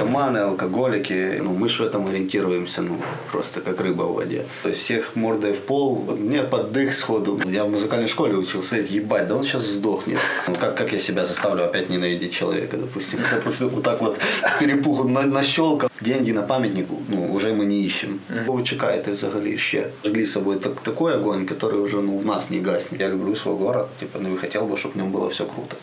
наркоманы, алкоголики. Ну, мы же в этом ориентируемся, ну, просто как рыба в воде. То есть всех мордой в пол, мне под дых сходу. Я в музыкальной школе учился, ебать, да он сейчас сдохнет. Ну, как, как я себя заставлю опять ненавидеть человека, допустим. Я просто вот так вот перепуху на, нащелкал. Деньги на памятнику, ну, уже мы не ищем. Ви чекаєте взагалі ще? Жгли с собой так, такой огонь, который уже ну, в нас не гаснет. Я люблю свой город, типа, ну и хотел бы, чтобы в нем было все круто.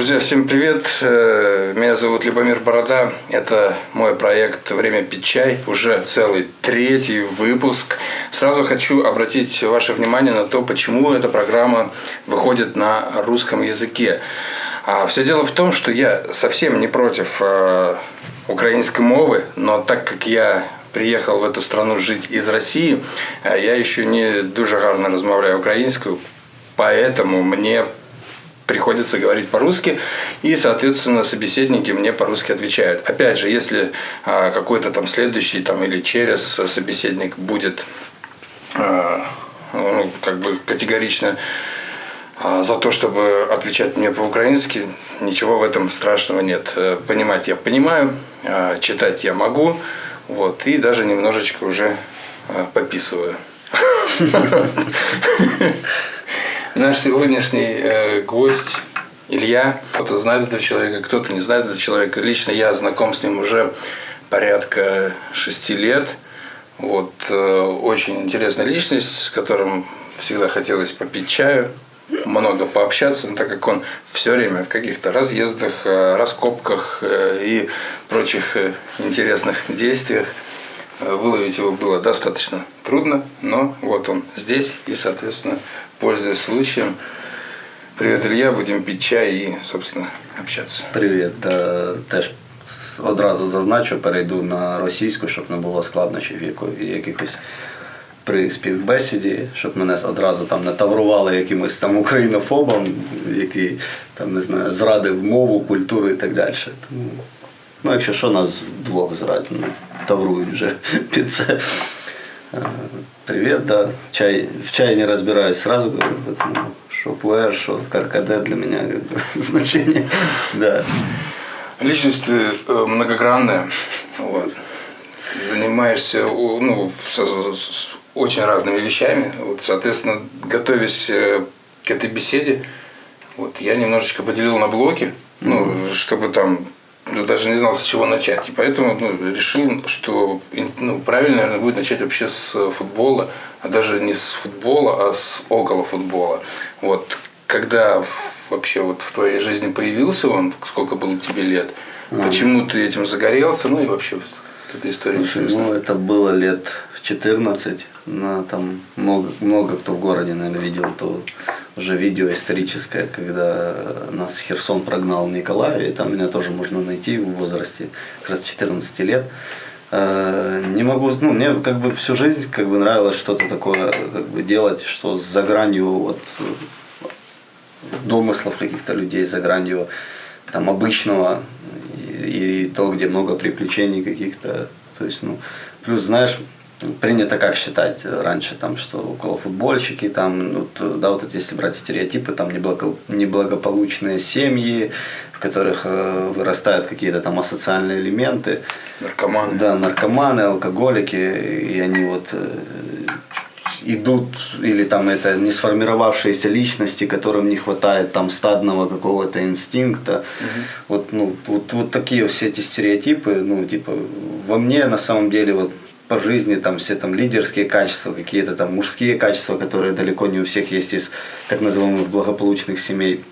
Друзья, всем привет! Э, Меня зовут Любомир Борода. Это мой проект «Время пить чай». Уже целый третий выпуск. Сразу хочу обратить ваше внимание на то, почему эта программа выходит на русском языке. А все дело в том, что я совсем не против э, украинской мовы, но так как я приехал в эту страну жить из России, э, я еще не дуже гарно розмовляю українською, поэтому мне приходится говорить по-русски, и, соответственно, собеседники мне по-русски отвечают. Опять же, если а, какой-то там следующий там, или через собеседник будет а, ну, как бы категорично а, за то, чтобы отвечать мне по-украински, ничего в этом страшного нет. Э, понимать я понимаю, читать я могу, вот, и даже немножечко уже пописываю. Наш сегодняшний э, гость Илья. Кто-то знает этого человека, кто-то не знает этого человека. Лично я знаком с ним уже порядка шести лет. Вот, э, очень интересная личность, с которым всегда хотелось попить чаю, много пообщаться, но так как он все время в каких-то разъездах, э, раскопках э, и прочих э, интересных действиях, выловить его было достаточно трудно, но вот он здесь и, соответственно, пользуясь случаем, привет, Илья, будем пить чай и, собственно, общаться. Привіт. Теж одразу зазначу, перейду на російську, щоб не було складнощів якихось при співбесіді, щоб мене одразу там не таврували якимось там українофобом, який там не знаю, зрадив мову, культуру і так далі. Тому, ну, якщо що, нас двох зрадять, ну, таврують вже під це. Е, Привет, да. Чай, в чае не разбираюсь, сразу говорю, поэтому что пуэр, что каркаде для меня значение. Да. Личность э, многогранная, вот. занимаешься ну, с, очень разными вещами. Вот, соответственно, готовясь э, к этой беседе, вот, я немножечко поделил на блоки, ну, чтобы там ну, даже не знал, с чего начать. И поэтому ну, решил, что ну, правильно, наверное, будет начать вообще с футбола, а даже не с футбола, а с около футбола. Вот когда вообще вот в твоей жизни появился он, сколько было тебе лет, почему ты этим загорелся, ну и вообще вот эта история Слушай, ну это было лет в 14, на, там много, много кто в городе, наверное, видел то уже видео историческое, когда нас Херсон прогнал в Николаеве, и там меня тоже можно найти в возрасте как раз 14 лет. Э, Не могу, ну, мне как бы всю жизнь как бы нравилось что-то такое как бы делать, что за гранью вот домыслов каких-то людей, за гранью там обычного и, и то, где много приключений каких-то. То есть, ну, плюс, знаешь, принято как считать раньше, там, что около футбольщики, там, ну, то, да, вот эти, если брать стереотипы, там неблаго- неблагополучные семьи, в которых э, вырастают какие-то там асоциальные элементы. Наркоман. Да, наркоманы, алкоголики, и они вот э, идут, или там это не сформировавшиеся личности, которым не хватает там стадного какого-то инстинкта. Вот, ну, вот, вот такие все эти стереотипы, ну, типа, во мне на самом деле вот по жизни там все там лидерские качества, какие-то там мужские качества, которые далеко не у всех есть из так называемых благополучных семей.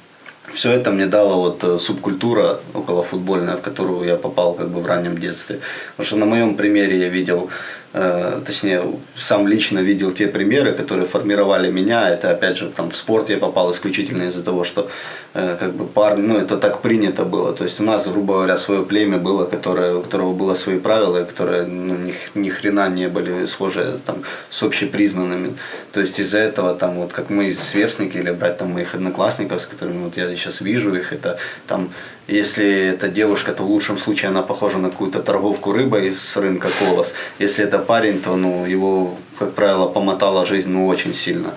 Все это мне дала вот э, субкультура околофутбольная, в которую я попал как бы в раннем детстве. Потому что на моем примере я видел, точнее, сам лично видел те примеры, которые формировали меня. Это опять же там в спорт я попал исключительно из-за того, что э, как бы парни, ну это так принято было. То есть у нас, грубо говоря, свое племя было, которое, у которого было свои правила, которые ну, ни, ни хрена не были схожи там, с общепризнанными. То есть из-за этого там вот как мы сверстники или брать там моих одноклассников, с которыми вот я сейчас вижу их, это там если это девушка, то в лучшем случае она похожа на какую-то торговку рыбой с рынка Колос. Если это парень, то ну, его, как правило, помотала жизнь ну, очень сильно.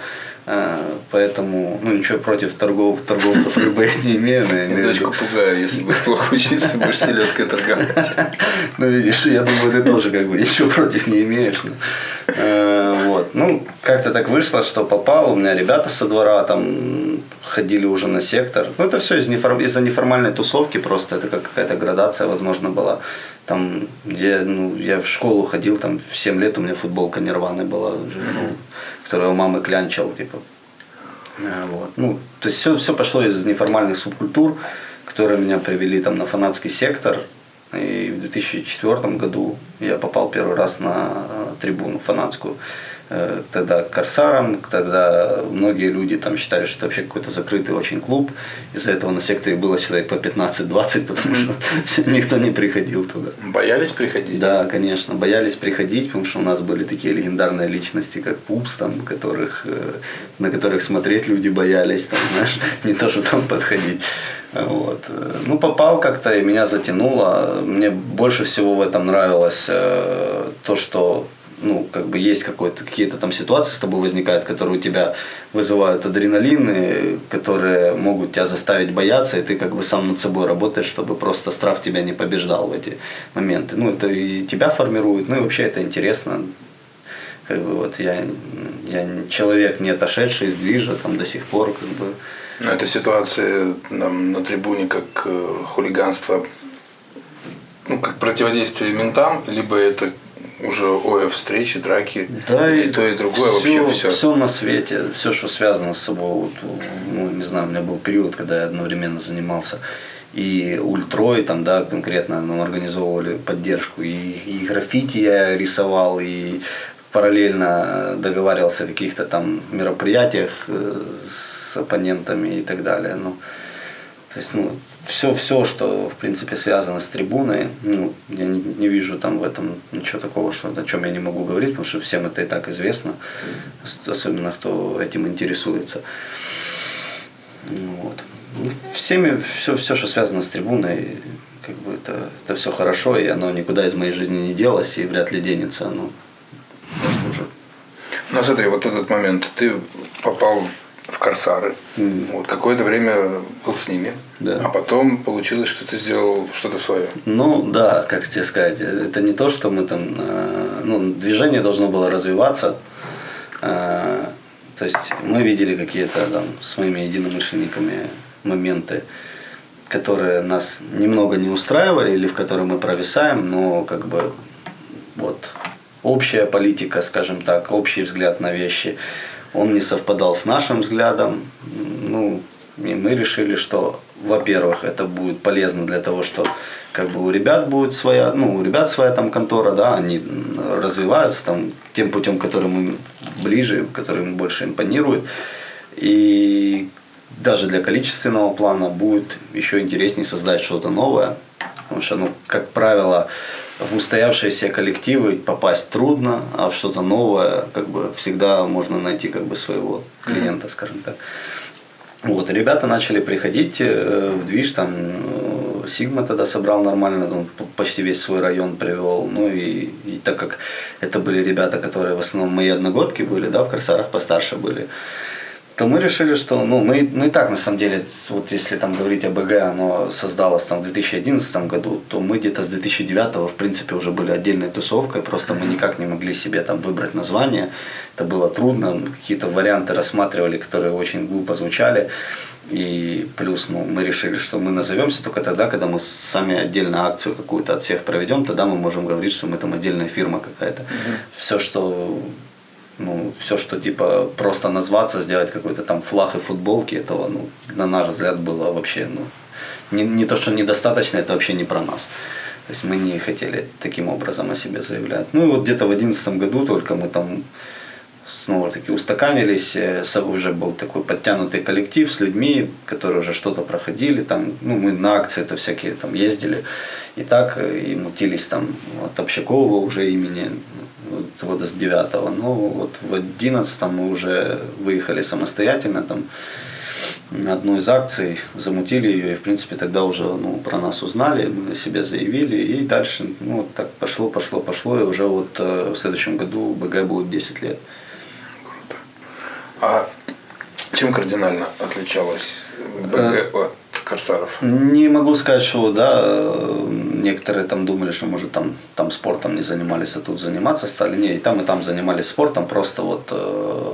Э, поэтому, ну, ничего против торгов, торговцев рыбы не имею. Я дочку пугаю, если будешь плохо учиться, будешь селедкой торговать. Ну, видишь, я думаю, ты тоже как бы ничего против не имеешь. Э, вот. Ну, как-то так вышло, что попал. У меня ребята со двора там ходили уже на сектор. Ну, это все из из-за неформальной тусовки просто. Это как какая-то градация, возможно, была. Там, где ну, я в школу ходил, там в 7 лет у меня футболка нирваны была, ну, которую у мамы клянчил, типа. Э, вот. Ну, то есть все, все пошло из неформальных субкультур, которые меня привели там на фанатский сектор. И в 2004 году я попал первый раз на э, трибуну фанатскую. Э, тогда Корсаром, тогда многие люди там считали, что это вообще какой-то закрытый очень клуб. Из-за этого на секторе было человек по 15-20, потому что никто не приходил туда. Боялись приходить? Да, конечно, боялись приходить, потому что у нас были такие легендарные личности, как Пупс, там, которых, э, на которых смотреть люди боялись, там, знаешь, не то, что там подходить. Вот. Ну, попал как-то, и меня затянуло. Мне больше всего в этом нравилось э, то, что ну, как бы есть какой-то, какие-то там ситуации с тобой возникают, которые у тебя вызывают адреналин, которые могут тебя заставить бояться, и ты как бы сам над собой работаешь, чтобы просто страх тебя не побеждал в эти моменты. Ну, это и тебя формирует, ну и вообще это интересно. Как бы вот я, я человек, не отошедший из движа там до сих пор, как бы. Ну, эта ситуация там, на трибуне как э, хулиганство, ну, как противодействие ментам, либо это уже ой, встречи, драки, да, и то, и другое, все, вообще все. Все на свете, все, что связано с собой. Вот, ну, не знаю, у меня был период, когда я одновременно занимался и ультрой, там, да, конкретно нам организовывали поддержку, и, и граффити я рисовал, и параллельно договаривался о каких-то там мероприятиях э, с оппонентами и так далее. Ну, то есть, ну, все, все, что в принципе связано с трибуной, ну, я не, не вижу там в этом ничего такого, что, о чем я не могу говорить, потому что всем это и так известно, особенно кто этим интересуется. Вот. Ну, всеми, все, все, что связано с трибуной, как бы это, это все хорошо, и оно никуда из моей жизни не делось, и вряд ли денется. Ну, уже. Ну, смотри, вот этот момент, ты попал в Корсары. Mm. Вот, какое-то время был с ними. Да. А потом получилось, что ты сделал что-то свое. Ну да, как тебе сказать, это не то, что мы там, э, ну, движение должно было развиваться. Э, то есть мы видели какие-то там с моими единомышленниками моменты, которые нас немного не устраивали или в которые мы провисаем, но как бы вот общая политика, скажем так, общий взгляд на вещи – он не совпадал с нашим взглядом. Ну, и мы решили, что, во-первых, это будет полезно для того, что как бы у ребят будет своя, ну, у ребят своя там контора, да, они развиваются там тем путем, который мы ближе, который им больше импонирует. И даже для количественного плана будет еще интереснее создать что-то новое. Потому что, ну, как правило, в устоявшиеся коллективы попасть трудно, а в что-то новое как бы всегда можно найти как бы своего клиента, скажем так. Вот, ребята начали приходить э, в движ, там э, Сигма тогда собрал нормально, он почти весь свой район привел. Ну и, и так как это были ребята, которые в основном мои одногодки были, да, в Корсарах постарше были, то мы решили, что ну, мы, мы и так на самом деле, вот если там говорить о БГ, оно создалось там в 2011 году, то мы где-то с 2009 в принципе уже были отдельной тусовкой, просто мы никак не могли себе там выбрать название, это было трудно, какие-то варианты рассматривали, которые очень глупо звучали. И плюс ну, мы решили, что мы назовемся только тогда, когда мы сами отдельно акцию какую-то от всех проведем, тогда мы можем говорить, что мы там отдельная фирма какая-то. Угу. Все, что ну, все, что типа просто назваться, сделать какой-то там флаг и футболки, этого, ну, на наш взгляд, было вообще, ну, не, не то, что недостаточно, это вообще не про нас. То есть мы не хотели таким образом о себе заявлять. Ну и вот где-то в 2011 году только мы там снова таки устаканились, э, уже был такой подтянутый коллектив с людьми, которые уже что-то проходили, там, ну, мы на акции это всякие там ездили, и так, э, и мутились там от Общакова уже имени, вот, года с 9 ну вот в 11 мы уже выехали самостоятельно, там, на одну из акций, замутили ее, и, в принципе, тогда уже ну, про нас узнали, мы себе заявили, и дальше, ну, вот так пошло, пошло, пошло, и уже вот э, в следующем году БГ будет 10 лет. А чем кардинально отличалась БГ от Корсаров? Не могу сказать, что да, некоторые там думали, что может там, там спортом не занимались, а тут заниматься стали. Не, и там, и там занимались спортом, просто вот э,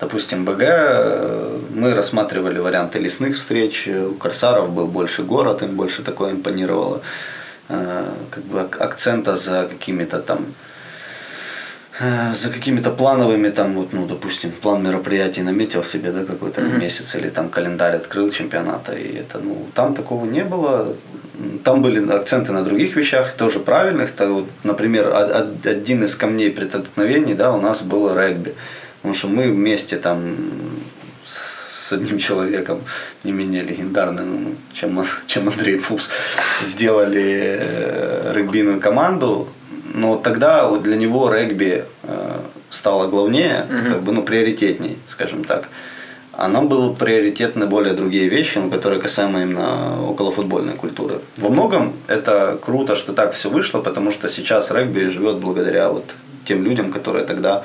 допустим, БГ, э, мы рассматривали варианты лесных встреч, у Корсаров был больше город, им больше такое импонировало, э, как бы акцента за какими-то там Э, за какими-то плановыми, там, вот, ну, допустим, план мероприятий наметил себе, да, какой-то mm-hmm. месяц, или там календарь открыл чемпионата, и это, ну, там такого не было. Там были акценты на других вещах, тоже правильных. То, вот, например, один из камней преткновений, да, у нас был регби. Потому что мы вместе там с одним человеком, не менее легендарным, чем, чем Андрей Пупс, сделали э, регбийную команду, но тогда для него регби э, стало главнее, угу. как бы, ну, приоритетней, скажем так. А нам было приоритетны более другие вещи, ну, которые касаемо именно околофутбольной культуры. Во многом это круто, что так все вышло, потому что сейчас регби живет благодаря вот тем людям, которые тогда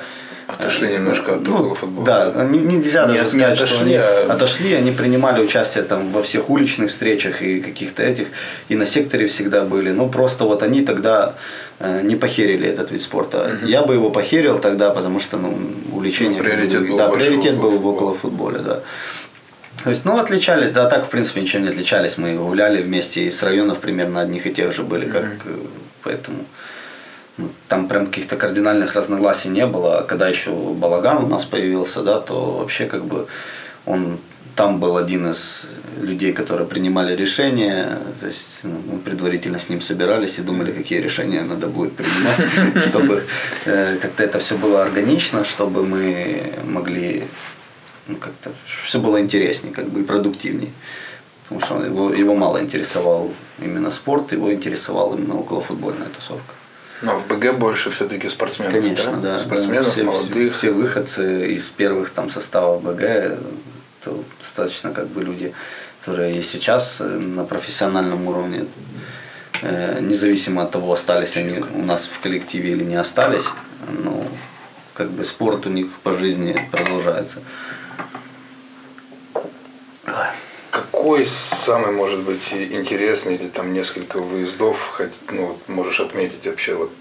Отошли немножко от ну, футбола. Да, нельзя даже Нет, сказать, не отошли, что они а... отошли, они принимали участие там во всех уличных встречах и каких-то этих, и на секторе всегда были. Но просто вот они тогда э, не похерили этот вид спорта. Угу. Я бы его похерил тогда, потому что ну, увлечение... Ну, приоритет был, да, приоритет был в около футболе, да. То есть, ну, отличались, да, так, в принципе, ничем не отличались. Мы гуляли вместе из районов примерно одних и тех же были, как, mm поэтому... Ну, там прям каких-то кардинальных разногласий не было. Когда еще балаган у нас появился, да, то вообще как бы он там был один из людей, которые принимали решения. То есть ну, мы предварительно с ним собирались и думали, какие решения надо будет принимать, чтобы э, как-то это все было органично, чтобы мы могли ну, как-то все было интереснее, как бы и продуктивнее. Потому что его, его мало интересовал именно спорт, его интересовала именно околофутбольная тусовка. Но в БГ больше все-таки спортсменов, Конечно, да? да. Спортсменов, да. Все, молодых. Все, все выходцы из первых там составов БГ, то достаточно как бы люди, которые и сейчас на профессиональном уровне, э, независимо от того, остались они у нас в коллективе или не остались, ну, как бы спорт у них по жизни продолжается. Какой самый, может быть, интересный или там несколько выездов, хоть, ну, можешь отметить вообще вот,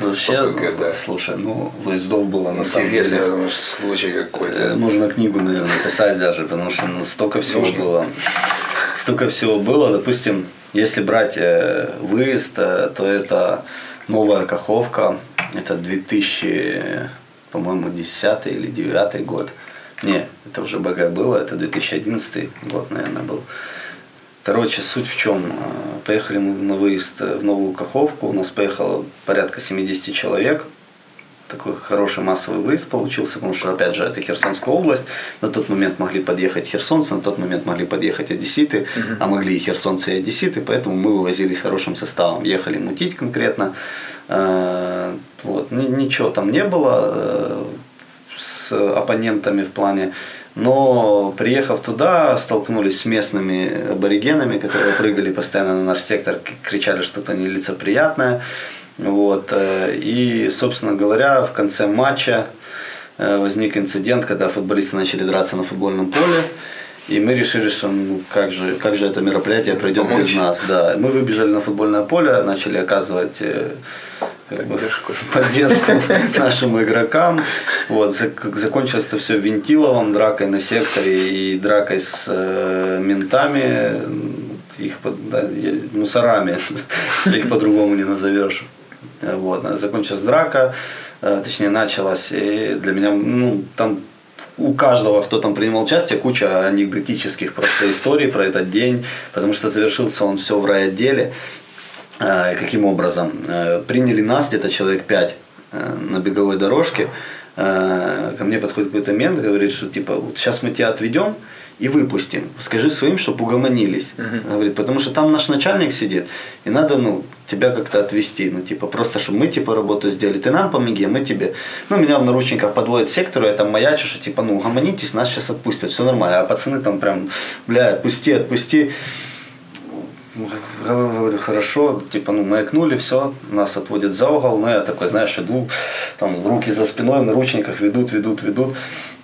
вообще, вот ПГ, да. слушай, ну, выездов было на самом деле. Интересный случай какой-то. Э, можно книгу, наверное, писать даже, потому что ну, столько всего Нужно. было. Столько всего было, допустим, если брать э, выезд, э, то это новая Каховка, это 2000, по-моему, 10 или 9 год. Не, это уже БГ было, это 2011 год, наверное, был. Короче, суть в чем. Э, поехали мы на выезд в Новую Каховку, у нас поехало порядка 70 человек. Такой хороший массовый выезд получился, потому что, опять же, это Херсонская область. На тот момент могли подъехать херсонцы, на тот момент могли подъехать одесситы, угу. а могли и херсонцы, и одесситы, поэтому мы вывозились хорошим составом. Ехали мутить конкретно. Э, вот. Ничего там не было э, с оппонентами в плане. Но приехав туда, столкнулись с местными аборигенами, которые прыгали постоянно на наш сектор, кричали что-то нелицеприятное. Вот. Э, и, собственно говоря, в конце матча э, возник инцидент, когда футболисты начали драться на футбольном поле. И мы решили, что ну, как, же, как же это мероприятие пройдет без нас. Да. Мы выбежали на футбольное поле, начали оказывать э, поддержку, поддержку нашим игрокам. Вот, закончилось это все Вентиловым, дракой на секторе и дракой с э, ментами, их да, мусорами, их по-другому не назовешь. Вот, закончилась драка, э, точнее началась, и для меня, ну, там у каждого, кто там принимал участие, куча анекдотических просто историй про этот день, потому что завершился он все в райотделе. Э, каким образом? Э, приняли нас где-то человек пять э, на беговой дорожке. Ко мне подходит какой-то мент, говорит, что типа вот сейчас мы тебя отведем и выпустим. Скажи своим, чтобы угомонились. Uh-huh. Говорит, потому что там наш начальник сидит, и надо, ну, тебя как-то отвести. Ну, типа, просто, чтобы мы, типа, работу сделали. Ты нам помоги, а мы тебе. Ну, меня в наручниках подводят сектору, я там маячу, что, типа, ну, угомонитесь, нас сейчас отпустят, все нормально. А пацаны там прям, бля, отпусти, отпусти. Говорю, хорошо, типа, ну, маякнули, все, нас отводят за угол, ну, я такой, знаешь, иду, там, руки за спиной, в наручниках ведут, ведут, ведут.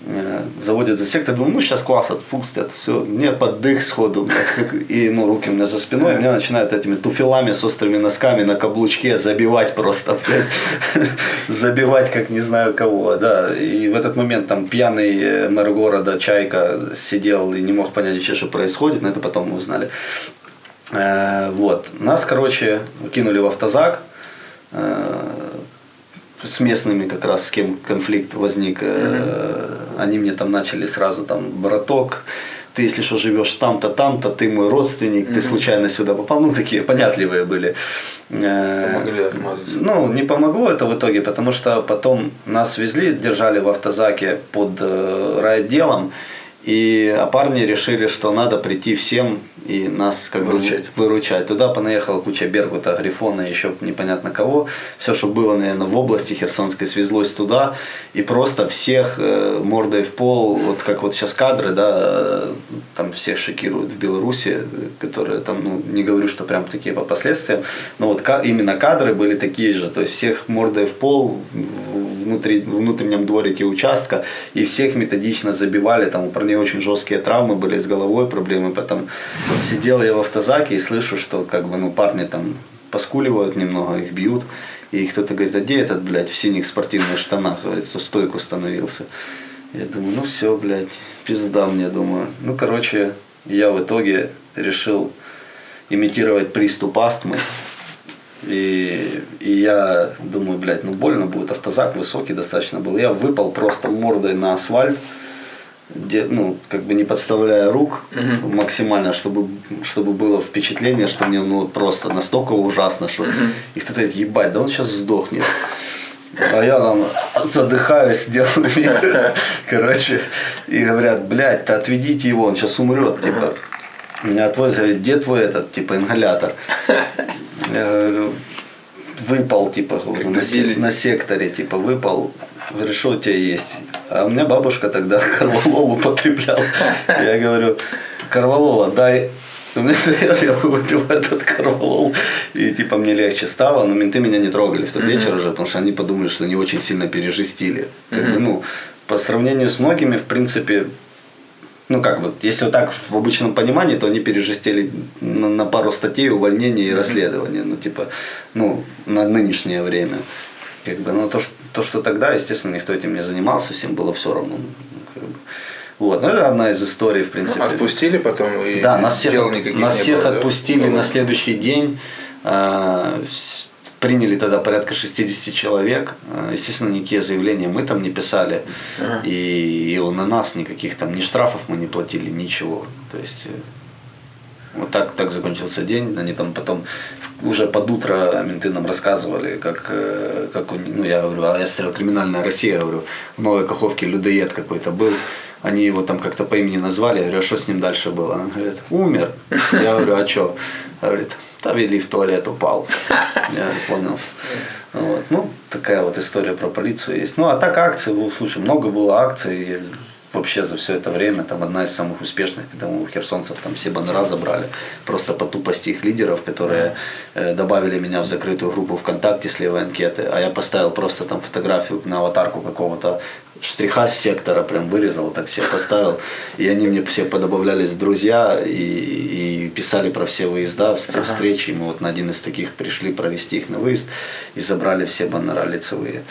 Э, заводят за сектор, думаю, ну сейчас класс отпустят, все, мне поддых сходу, блядь, как, и ну руки у меня за спиной, и меня начинают этими туфелами с острыми носками на каблучке забивать просто, блядь, забивать как не знаю кого, да, и в этот момент там пьяный э, мэр города Чайка сидел и не мог понять вообще, что происходит, но это потом мы узнали. Э, вот, нас, короче, кинули в автозак, с местными как раз, с кем конфликт возник, mm-hmm. они мне там начали сразу там, браток, ты если что живешь там-то, там-то, ты мой родственник, mm-hmm. ты случайно сюда попал, ну такие понятливые были. Э, Помогли отмазаться. Ну, не помогло это в итоге, потому что потом нас везли, держали в автозаке под э, райотделом, и а парни решили, что надо прийти всем и нас как выручать. бы выручать. Туда понаехала куча Бергута, Грифона, еще непонятно кого. Все, что было, наверное, в области Херсонской, свезлось туда. И просто всех э, мордой в пол, вот как вот сейчас кадры, да, там всех шокируют в Беларуси, которые там, ну, не говорю, что прям такие по последствиям, но вот именно кадры были такие же. То есть всех мордой в пол внутри, в внутреннем дворике участка, и всех методично забивали. Там у парней очень жесткие травмы были с головой, проблемы потом сидел я в автозаке и слышу, что как бы, ну, парни там поскуливают немного, их бьют. И кто-то говорит, а где этот, блядь, в синих спортивных штанах, говорит, в стойку становился. Я думаю, ну все, блядь, пизда мне, думаю. Ну, короче, я в итоге решил имитировать приступ астмы. И, и я думаю, блядь, ну больно будет, автозак высокий достаточно был. Я выпал просто мордой на асфальт де, ну, как бы не подставляя рук угу. максимально, чтобы, чтобы было впечатление, что мне ну, просто настолько ужасно, что угу. и кто-то говорит, ебать, да он сейчас сдохнет. А я там задыхаюсь, делаю вид, короче, и говорят, блядь, то отведите его, он сейчас умрет, типа. Меня отводят, говорит, где твой этот, типа, ингалятор? Я говорю, выпал, типа, на, на секторе, типа, выпал, у тебя есть? А у меня бабушка тогда корвалол употребляла. Я говорю, корвалола, дай я выпил этот корвалол, и типа мне легче стало, но менты меня не трогали в тот вечер уже, потому что они подумали, что они очень сильно пережестили. Как бы, ну, по сравнению с многими, в принципе, ну как бы, если вот так в обычном понимании, то они пережестили на, на пару статей увольнения и расследования, ну типа, ну, на нынешнее время. Как бы, ну, то, что, то, что тогда, естественно, никто этим не занимался, всем было все равно. Ну, как бы. Вот, ну это одна из историй, в принципе. Ну, отпустили потом и да, нас всех, нас всех было, отпустили да? на следующий день. Э, приняли тогда порядка 60 человек. А, естественно, никакие заявления мы там не писали. Ага. И, и на нас никаких там ни штрафов мы не платили, ничего. То есть э, вот так, так закончился день. Они там потом уже под утро менты нам рассказывали, как, э, как ну я говорю, а я смотрел «Криминальная Россия», говорю, в Новой Каховке людоед какой-то был. Они его там как-то по имени назвали, я говорю, а что с ним дальше было? Он говорит, умер. Я говорю, а что? Говорит, да вели в туалет, упал. Я понял. Вот. Ну, такая вот история про полицию есть. Ну, а так акции, слушай, много было акций вообще за все это время, там одна из самых успешных, когда у херсонцев там все баннера забрали, просто по тупости их лидеров, которые э, добавили меня в закрытую группу ВКонтакте с левой анкеты, а я поставил просто там фотографию на аватарку какого-то штриха с сектора, прям вырезал, так все поставил, и они мне все подобавлялись друзья и, и писали про все выезда, встречи, мы вот на один из таких пришли провести их на выезд и забрали все баннера лицевые.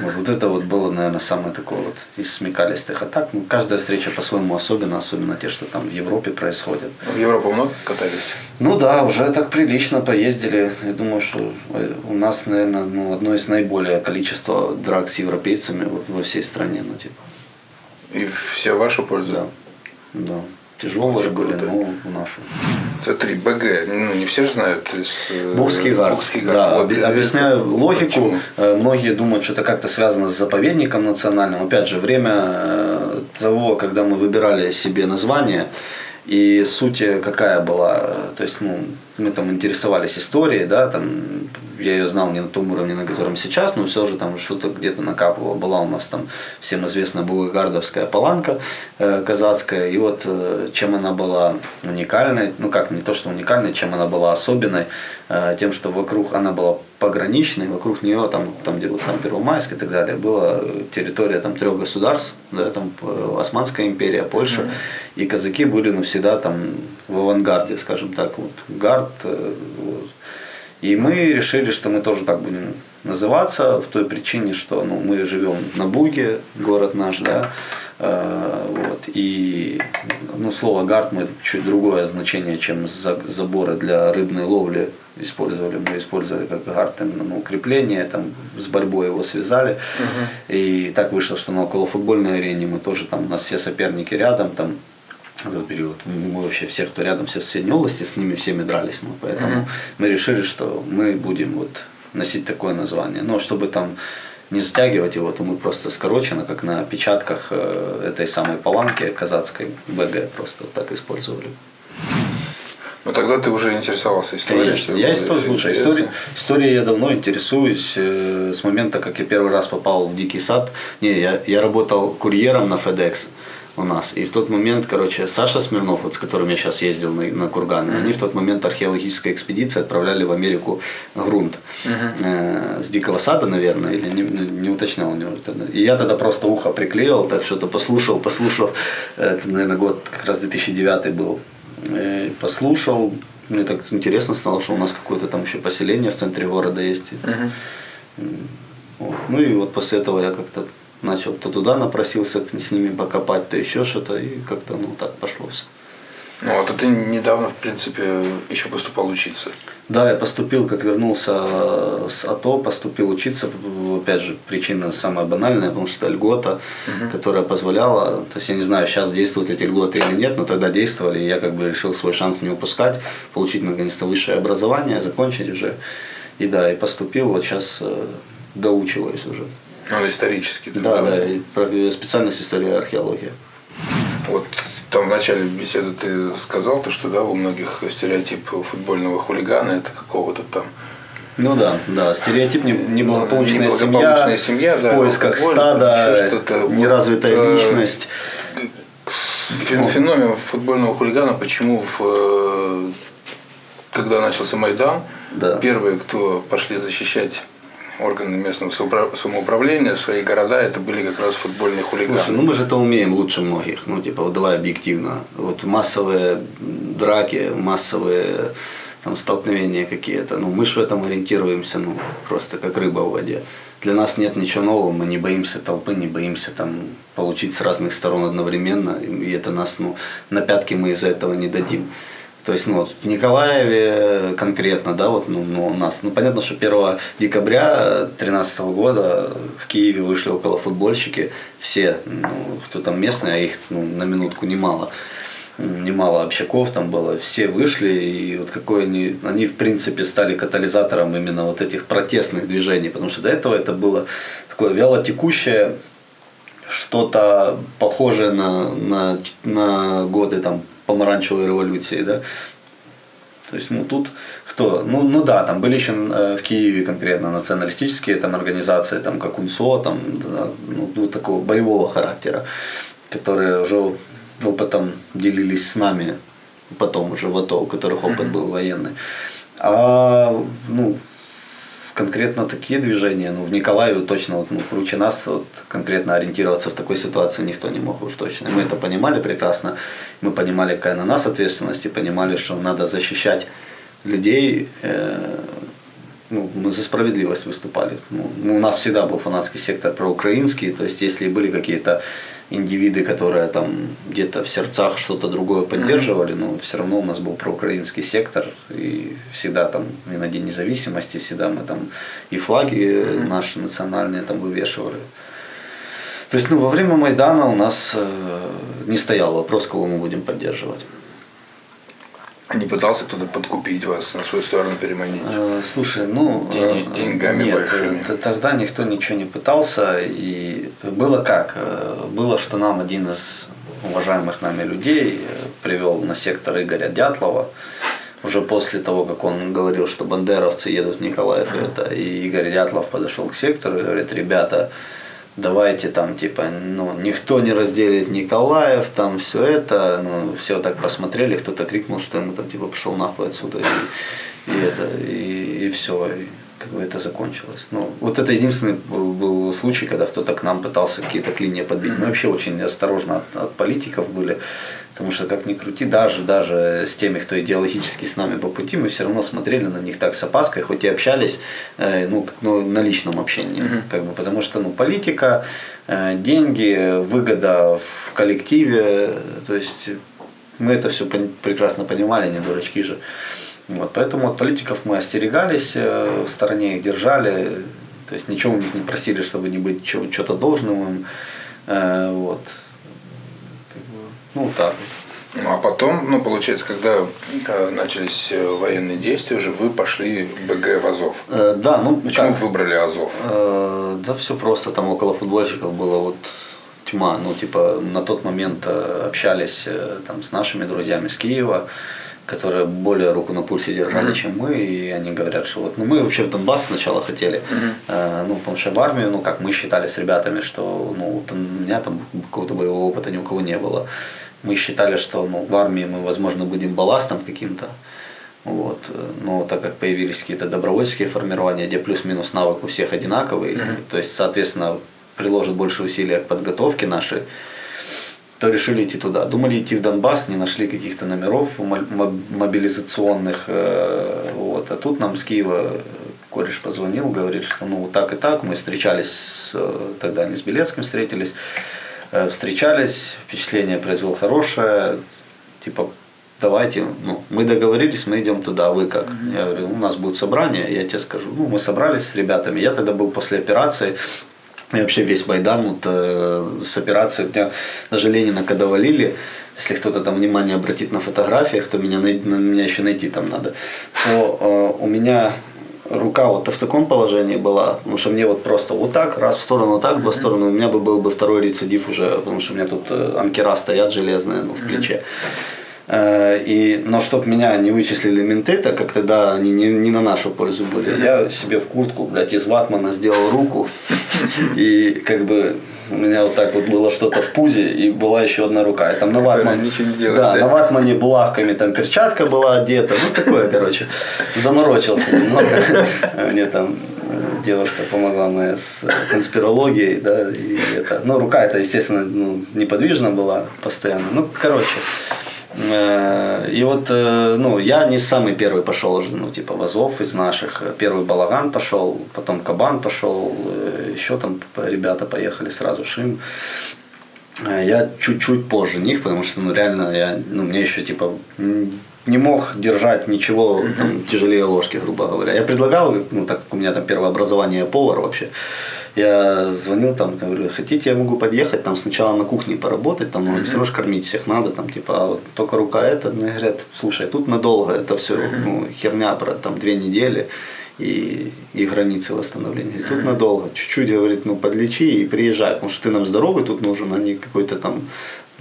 Вот, вот это вот было, наверное, самое такое вот из смекалистых атак ну, каждая встреча по-своему особенно, особенно те, что там в Европе происходят. В Европу много катались? Ну да, уже так прилично поездили. Я думаю, что э, у нас, наверное, ну, одно из наиболее количества драк с европейцами во всей стране. Ну, типа. И все в вашу пользу? Да. да. Тяжелые были, но в нашу. Смотри, БГ, ну не все же знают. То есть, э, Богский гард. Богский гард. Да, вот, объясняю это... логику. Почему? Э, многие думают, что это как-то связано с заповедником национальным. Опять же, время э, того, когда мы выбирали себе название, и суть какая была, то есть, ну, мы там интересовались историей, да, там, я ее знал не на том уровне, на котором сейчас, но все же там что-то где-то накапывало. Была у нас там всем известная Бугардовская паланка э, казацкая, и вот э, чем она была уникальной, ну как, не то, что уникальной, чем она была особенной, э, тем, что вокруг она была пограничной, вокруг нее, там, там где вот там Первомайск и так далее, была территория там трех государств, да, там э, Османская империя, Польша, mm-hmm. и казаки были ну, всегда там в авангарде, скажем так, вот, гард. Э, вот. И мы решили, что мы тоже так будем называться, в той причине, что ну, мы живем на Буге, город наш, да, вот. И ну, слово гард мы чуть другое значение, чем заборы для рыбной ловли использовали. Мы использовали как гард именно ну, укрепление, там с борьбой его связали. Угу. И так вышло, что на околофутбольной арене мы тоже там, у нас все соперники рядом, там этот период. Мы вообще все, кто рядом, все соседней области, с ними всеми дрались. Ну, поэтому угу. мы решили, что мы будем вот носить такое название. Но чтобы там не затягивать его, то мы просто скорочено, как на печатках э, этой самой паланки казацкой БГ, просто вот так использовали. Ну тогда ты уже интересовался историей. Конечно, я историю, слушай, история, историей я давно интересуюсь. Э, с момента, как я первый раз попал в Дикий сад. Не, я, я работал курьером на FedEx у нас. И в тот момент, короче, Саша Смирнов, вот с которым я сейчас ездил на, на Курганы, mm-hmm. они в тот момент археологической экспедиции отправляли в Америку грунт mm-hmm. э, с Дикого Сада, наверное, или не, не уточнял у него. И я тогда просто ухо приклеил, так что-то послушал, послушал. Это, наверное, год как раз 2009 был. И послушал, мне так интересно стало, что у нас какое-то там еще поселение в центре города есть. Mm-hmm. Вот. Ну и вот после этого я как-то начал то туда напросился с ними покопать, то еще что-то, и как-то ну так пошло все. Ну, а ты недавно, в принципе, еще поступал учиться. Да, я поступил, как вернулся с АТО, поступил учиться. Опять же, причина самая банальная, потому что льгота, угу. которая позволяла, то есть я не знаю, сейчас действуют эти льготы или нет, но тогда действовали, и я как бы решил свой шанс не упускать, получить наконец-то высшее образование, закончить уже. И да, и поступил, вот сейчас э, доучиваюсь уже. Ну, исторический. Да, да, и специальность история археология. Вот там в начале беседы ты сказал, то, что да, у многих стереотип футбольного хулигана это какого-то там ну да, да, стереотип неблагополучная, неблагополучная семья, семья в да, поисках стада, неразвитая вот, личность. Феномен футбольного хулигана, почему в, э, когда начался Майдан, да. первые, кто пошли защищать органы местного самоуправления, свои города, это были как раз футбольные хулиганы. Слушай, ну мы же это умеем лучше многих. Ну, типа, вот давай объективно. Вот массовые драки, массовые там, столкновения какие-то. Ну, мы же в этом ориентируемся, ну, просто как рыба в воде. Для нас нет ничего нового, мы не боимся толпы, не боимся там получить с разных сторон одновременно, и это нас, ну, на пятки мы из-за этого не дадим. То есть, ну вот в Николаеве конкретно, да, вот ну, ну, у нас, ну понятно, что 1 декабря 2013 года в Киеве вышли около футбольщики, все, ну, кто там местный, а их ну, на минутку немало немало общаков там было, все вышли, и вот какой они, они в принципе стали катализатором именно вот этих протестных движений, потому что до этого это было такое вялотекущее, что-то похожее на, на, на годы там помаранчевой революции, да. То есть, ну тут кто? Ну, ну да, там были еще э, в Киеве конкретно националистические там организации, там как УНСО, там, да, ну, ну, такого боевого характера, которые уже опытом делились с нами, потом уже в АТО, у которых опыт был военный. А ну, конкретно такие движения, ну, в Николаеве точно, вот, ну, круче нас, вот, конкретно ориентироваться в такой ситуации никто не мог уж точно. Мы это понимали прекрасно, мы понимали, какая на нас ответственность, и понимали, что надо защищать людей, э, ну, мы за справедливость выступали. Ну, у нас всегда был фанатский сектор проукраинский, то есть если были какие-то индивиды, которые там где-то в сердцах что-то другое поддерживали, но все равно у нас был проукраинский сектор, и всегда там и на День независимости, всегда мы там и флаги наши национальные там вывешивали. То есть ну, во время Майдана у нас э, не стоял вопрос, кого мы будем поддерживать. Не пытался кто-то подкупить вас, на свою сторону переманить? Э, слушай, ну... День, э, деньгами нет, большими? тогда никто ничего не пытался. И было как? Э, было, что нам один из уважаемых нами людей привел на сектор Игоря Дятлова. Уже после того, как он говорил, что бандеровцы едут в Николаев, это, и Игорь Дятлов подошел к сектору и говорит, ребята, давайте там типа, ну, никто не разделит Николаев, там все это, ну, все так просмотрели, кто-то крикнул, что ему там типа пошел нахуй отсюда, и, и это, и, и все. И как бы это закончилось. Ну, вот это единственный был случай, когда кто-то к нам пытался какие-то клинья подбить. Мы вообще очень осторожно от, от политиков были, потому что как ни крути, даже, даже с теми, кто идеологически с нами по пути, мы все равно смотрели на них так с опаской, хоть и общались э, ну, ну, на личном общении. Mm-hmm. Как бы, потому что ну, политика, э, деньги, выгода в коллективе, то есть мы это все прекрасно понимали, не дурачки же. Вот, поэтому от политиков мы остерегались, э, в стороне их держали, то есть ничего у них не просили, чтобы не быть что-то должным им. Э, вот. Ну, так Ну, а потом, ну, получается, когда начались э, военные действия, уже вы пошли БГ в Азов. Э, да, ну Почему как? выбрали Азов? Э, да все просто, там около футбольщиков было вот тьма. Ну, типа, на тот момент общались там с нашими друзьями с Киева которые более руку на пульсе держали, mm-hmm. чем мы, и они говорят, что вот, ну мы вообще в Донбасс сначала хотели, mm-hmm. э, ну потому что в армию, ну как мы считали с ребятами, что ну вот у меня там какого-то боевого опыта ни у кого не было, мы считали, что ну в армии мы, возможно, будем балластом каким-то, вот. Но так как появились какие-то добровольческие формирования, где плюс-минус навык у всех одинаковый, mm-hmm. то есть, соответственно, приложат больше усилий к подготовке нашей, то решили идти туда. Думали идти в Донбасс, не нашли каких-то номеров мобилизационных. Э, вот. А тут нам с Киева кореш позвонил, говорит, что ну так и так. Мы встречались, э, тогда они с Белецким встретились, э, встречались, впечатление произвел хорошее, типа давайте, ну, мы договорились, мы идем туда, а вы как? Mm-hmm. Я говорю, у нас будет собрание, я тебе скажу. Ну, мы собрались с ребятами, я тогда был после операции, и вообще весь Майдан вот, э, с операцией, у меня даже Ленина когда валили, если кто-то там внимание обратит на фотографиях, то меня, на, меня еще найти там надо, то э, у меня рука вот в таком положении была, потому что мне вот просто вот так, раз в сторону, вот так, в сторону, у меня бы был бы второй рецидив уже, потому что у меня тут э, анкера стоят железные ну, в плече. Э, и, но чтобы меня не вычислили менты, так как тогда они не, не на нашу пользу были, я себе в куртку, блядь, из ватмана сделал руку. И как бы у меня вот так вот было что-то в пузе, и была еще одна рука. И там на ватмане, ничего не делает, да, да, на ватмане булавками там перчатка была одета. Ну, такое, короче, заморочился немного. Мне там э, девушка помогла моя с конспирологией, да, и это. Ну, рука это, естественно, ну, неподвижна была постоянно. Ну, короче, Э, и вот, э, ну, я не самый первый пошел ну, типа, Вазов из наших. Первый Балаган пошел, потом Кабан пошел, э, еще там ребята поехали сразу, Шим. Я чуть-чуть позже них, потому что, ну, реально, я, ну, мне еще, типа, не мог держать ничего там, тяжелее ложки, грубо говоря. Я предлагал, ну, так как у меня там первое образование повар вообще, я звонил там, говорю, хотите, я могу подъехать, там сначала на кухне поработать, там, ну, все равно кормить всех надо, там, типа, а вот только рука это, мне говорят, слушай, тут надолго, это все, ну, херня про там две недели и, и границы восстановления. И тут надолго, чуть-чуть, говорит, ну, подлечи и приезжай, потому что ты нам здоровый тут нужен, а не какой-то там,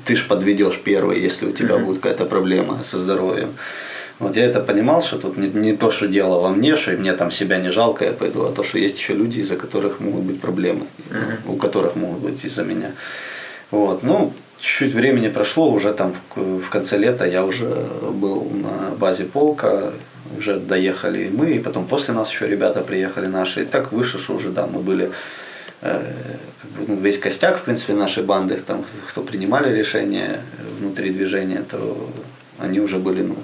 ты ж подведешь первый, если у тебя будет какая-то проблема со здоровьем. Вот я это понимал, что тут не, не то, что дело во мне, что мне там себя не жалко, я пойду, а то, что есть еще люди, из-за которых могут быть проблемы, uh-huh. у которых могут быть из-за меня. Вот, ну, чуть-чуть времени прошло, уже там в, в конце лета я уже был на базе полка, уже доехали и мы, и потом после нас еще ребята приехали наши. И так выше, что уже, да, мы были э, как бы, ну, весь костяк, в принципе, нашей банды, там, кто принимали решения внутри движения, то они уже были ну,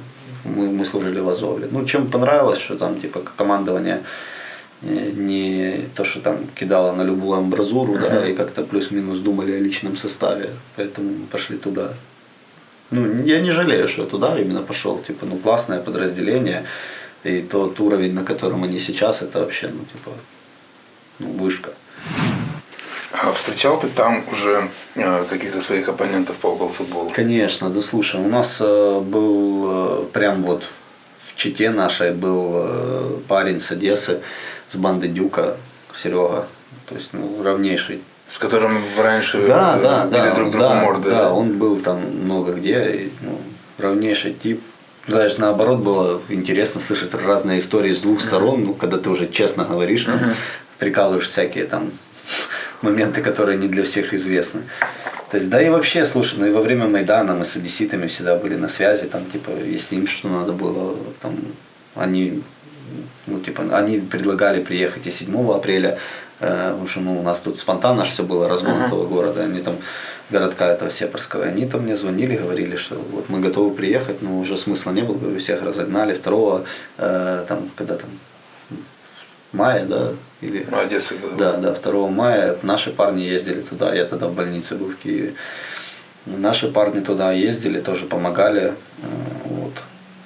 мы, мы служили в Азове. Ну, чем понравилось, что там типа командование э, не то, что там кидало на любую амбразуру, uh-huh. да, и как-то плюс-минус думали о личном составе, поэтому пошли туда. Ну, я не жалею, что я туда именно пошел, типа, ну, классное подразделение, и тот уровень, на котором они сейчас, это вообще, ну, типа, ну, вышка. А встречал ты там уже э, каких-то своих оппонентов по футболу? Конечно, да слушай, у нас э, был э, прям вот в Чите нашей был парень с Одессы, с банды Дюка, Серега, то есть ну, равнейший с которым раньше да, да, да, друг другу да, морды. Да, он был там много где, и, ну, равнейший тип. Даже наоборот было интересно слышать разные истории с двух сторон, ну, когда ты уже честно говоришь, там, uh-huh. прикалываешь всякие там моменты, которые не для всех известны. То есть, да и вообще, слушай, ну и во время Майдана мы с одесситами всегда были на связи, там, типа, если им что надо было, там, они ну, типа, они предлагали приехать и 7 апреля, э, потому что ну, у нас тут спонтанно все было, разгон uh-huh. этого города, они там, городка этого Сепарского, они там мне звонили, говорили, что вот мы готовы приехать, но уже смысла не было, говорю, всех разогнали, второго, э, там, когда там, мая, да, или... Ну, Одесса, да. Да, да, 2 мая наши парни ездили туда, я тогда в больнице был в Киеве. Наши парни туда ездили, тоже помогали, э, вот.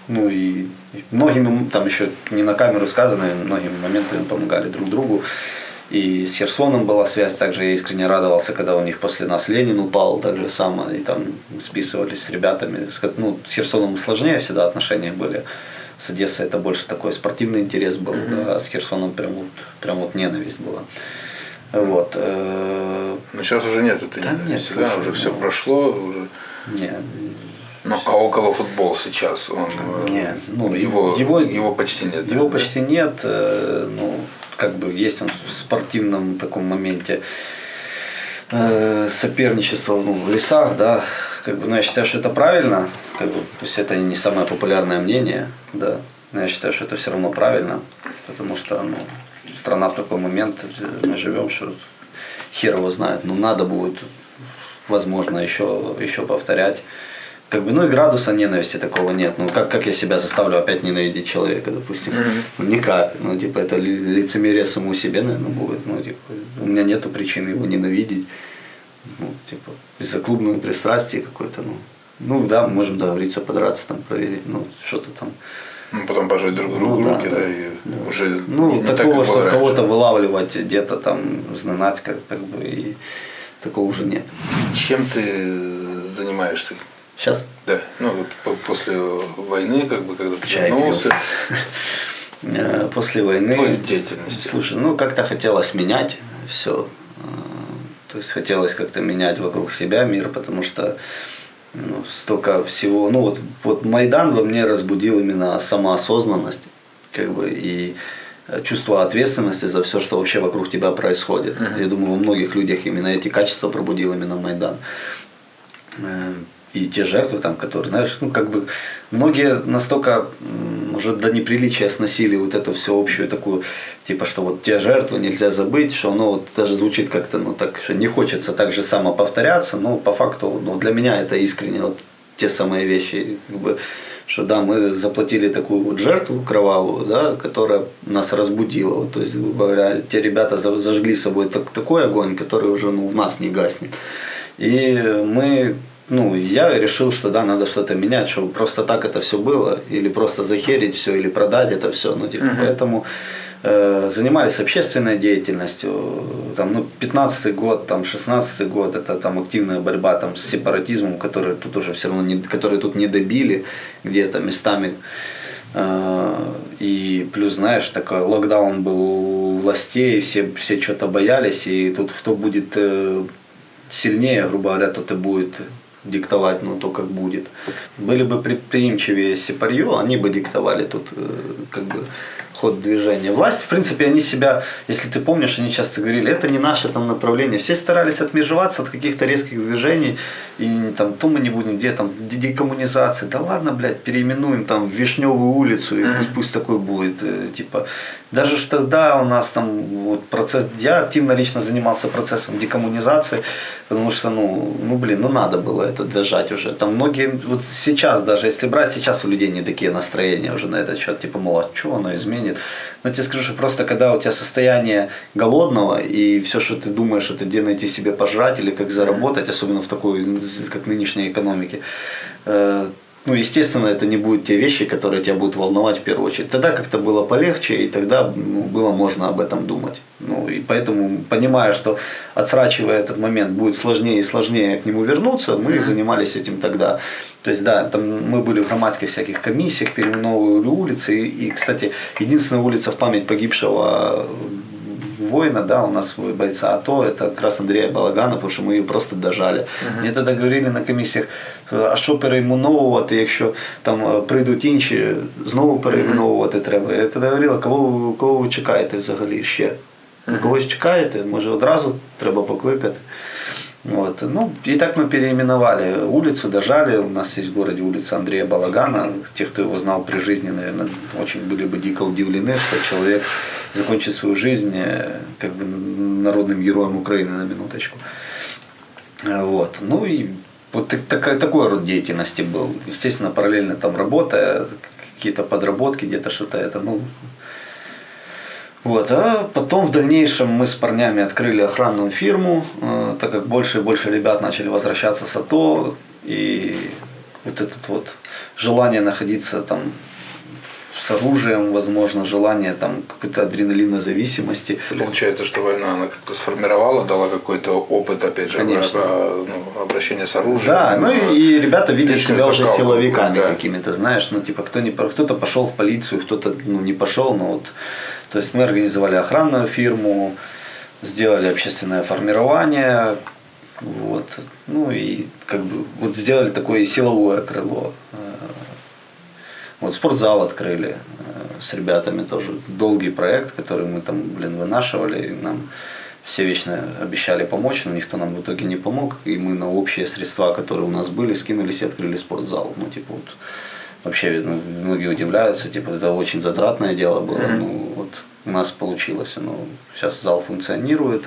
Ну и многими, там еще не на камеру сказано, многими моментами помогали друг другу. И с Херсоном была связь, также я искренне радовался, когда у них после нас Ленин упал, так же само, и там списывались с ребятами. Ну, с Херсоном сложнее всегда отношения были. С Одессой это больше такой спортивный интерес был, mm-hmm. да, а с Херсоном прям вот, прям вот ненависть была. Вот. Э, Но сейчас уже нет этой да ненависти, нет, да, уже ну, все прошло, уже. Не, ну, а около футбол сейчас, он, э, не, ну, его, его, его почти нет. Его да? почти нет, э, ну, как бы есть он в спортивном таком моменте соперничество ну, в лесах, да, как бы, ну, я считаю, что это правильно, как бы, пусть это не самое популярное мнение, да, но я считаю, что это все равно правильно, потому что, ну, страна в такой момент, мы живем, что хер его знает, но надо будет, возможно, еще, еще повторять. Как бы, ну и градуса ненависти такого нет. Ну как, как я себя заставлю опять ненавидеть человека, допустим? Mm-hmm. Ну никак. Ну типа это лицемерие самому себе, наверное, будет. Ну типа у меня нету причины его ненавидеть. Ну типа из-за клубного пристрастия какой-то, ну. Ну да, мы можем договориться, подраться, там, проверить, ну что-то там. Ну, потом пожать друг другу ну, руки, да, да, и да. уже Ну, не, такого, так, что кого-то вылавливать где-то там, знать, как, как бы, и такого уже нет. Чем ты занимаешься? Сейчас? Да, ну вот после войны, как бы, когда ты Чай вернулся. Э, после войны. Твоей деятельности. Слушай, ну как-то хотелось менять все. Э, то есть хотелось как-то менять вокруг себя мир, потому что ну, столько всего. Ну вот, вот Майдан во мне разбудил именно самоосознанность, как бы, и чувство ответственности за все, что вообще вокруг тебя происходит. Uh-huh. Я думаю, во многих людях именно эти качества пробудил именно Майдан. И те жертвы там, которые, знаешь, ну как бы многие настолько уже до неприличия сносили вот эту всю общую такую, типа, что вот те жертвы нельзя забыть, что оно вот даже звучит как-то, ну так, что не хочется так же само повторяться, но по факту, ну для меня это искренне вот те самые вещи, как бы, что да, мы заплатили такую вот жертву кровавую, да, которая нас разбудила. Вот, то есть, говоря, те ребята зажгли собой так, такой огонь, который уже ну, в нас не гаснет. И мы ну, я решил, что да, надо что-то менять, чтобы просто так это все было, или просто захерить все, или продать это все. Ну, типа, uh-huh. Поэтому э, занимались общественной деятельностью. Там, ну, 15 год, там, 16 год, это там активная борьба там, с сепаратизмом, который тут уже все равно не, который тут не добили где-то местами. Э, и плюс, знаешь, такой локдаун был у властей, все, все что-то боялись, и тут кто будет э, сильнее, грубо говоря, тот и будет диктовать, ну, то, как будет. Были бы предприимчивее Сепарью, они бы диктовали тут э, как бы ход движения. Власть, в принципе, они себя, если ты помнишь, они часто говорили, это не наше там направление. Все старались отмежеваться от каких-то резких движений, и там то мы не будем, где там декоммунизация. Да ладно, блядь, переименуем там в Вишневую улицу, и пусть, пусть такой будет. Э, типа, даже что тогда у нас там вот процесс, я активно лично занимался процессом декоммунизации, потому что, ну, ну блин, ну надо было это дожать уже. Там многие, вот сейчас даже, если брать, сейчас у людей не такие настроения уже на этот счет, типа, мол, а что оно изменит? Но тебе скажу, что просто когда у тебя состояние голодного, и все, что ты думаешь, это где найти себе пожрать или как заработать, особенно в такой, как нынешней экономике, э, ну, естественно, это не будут те вещи, которые тебя будут волновать в первую очередь. Тогда как-то было полегче, и тогда ну, было можно об этом думать. Ну, и поэтому, понимая, что отсрачивая этот момент будет сложнее и сложнее к нему вернуться, мы mm-hmm. занимались этим тогда. То есть, да, там мы были в громадских всяких комиссиях, переименовывали улицы. И, и, кстати, единственная улица в память погибшего воина, да, у нас бойца АТО, это как раз Андрея Балагана, потому що ми її просто дожали. Uh-huh. Мені тоді говорили на комісіях, а що перейменовувати, якщо там прийдуть інші, знову перейменовувати треба. Я тоді говорила, кого, кого ви чекаєте взагалі ще? Когось чекаєте, може одразу треба покликати. Вот. Ну, и так мы переименовали улицу, дожали. У нас есть в городе улица Андрея Балагана. Те, кто его знал при жизни, наверное, очень были бы дико удивлены, что человек закончит свою жизнь э, как бы народным героем Украины на минуточку. Вот. Ну и вот такой, такой род деятельности был. Естественно, параллельно там работа, какие-то подработки, где-то что-то это, ну, вот, а потом в дальнейшем мы с парнями открыли охранную фирму, э, так как больше и больше ребят начали возвращаться с АТО, и вот это вот желание находиться там с оружием, возможно, желание там какой-то адреналиновой зависимости. Получается, что война она как-то сформировала, дала какой-то опыт, опять же, Конечно. ну, обращения с оружием. Да, ну и, и ребята видят себя уже закалку, силовиками да. какими-то, знаешь, ну типа кто не кто-то пошел в полицию, кто-то ну, не пошел, но вот, то есть мы организовали охранную фирму, сделали общественное формирование, вот, ну и как бы вот сделали такое силовое крыло. Вот спортзал открыли э, с ребятами тоже. Долгий проект, который мы там, блин, вынашивали. и Нам все вечно обещали помочь, но никто нам в итоге не помог. И мы на общие средства, которые у нас были, скинулись и открыли спортзал. Ну, типа вот вообще ну, многие удивляются, типа это очень затратное дело было. Ну, вот у нас получилось. Ну, сейчас зал функционирует,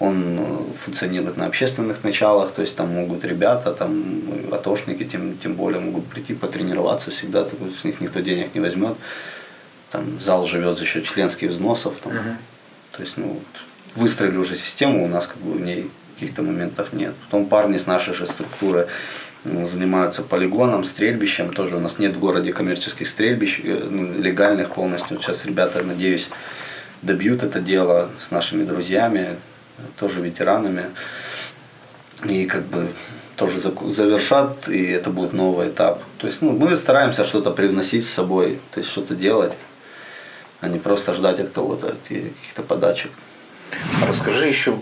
он э, функционирует на общественных началах, то есть там могут ребята, там атошники тем, тем более могут прийти потренироваться всегда, так с них никто денег не возьмет. Там зал живет за счет членских взносов. Там, То есть, ну, вот, выстроили уже систему, у нас как бы в ней каких-то моментов нет. Потом парни с нашей же структуры занимаются полигоном, стрельбищем. Тоже у нас нет в городе коммерческих стрельбищ, э, ну, легальных полностью. Сейчас ребята, надеюсь, добьют это дело с нашими друзьями, тоже ветеранами. И как бы тоже завершат, и это будет новый этап. То есть ну, мы стараемся что-то привносить с собой, то есть что-то делать, а не просто ждать от кого-то от каких-то подачек. Расскажи еще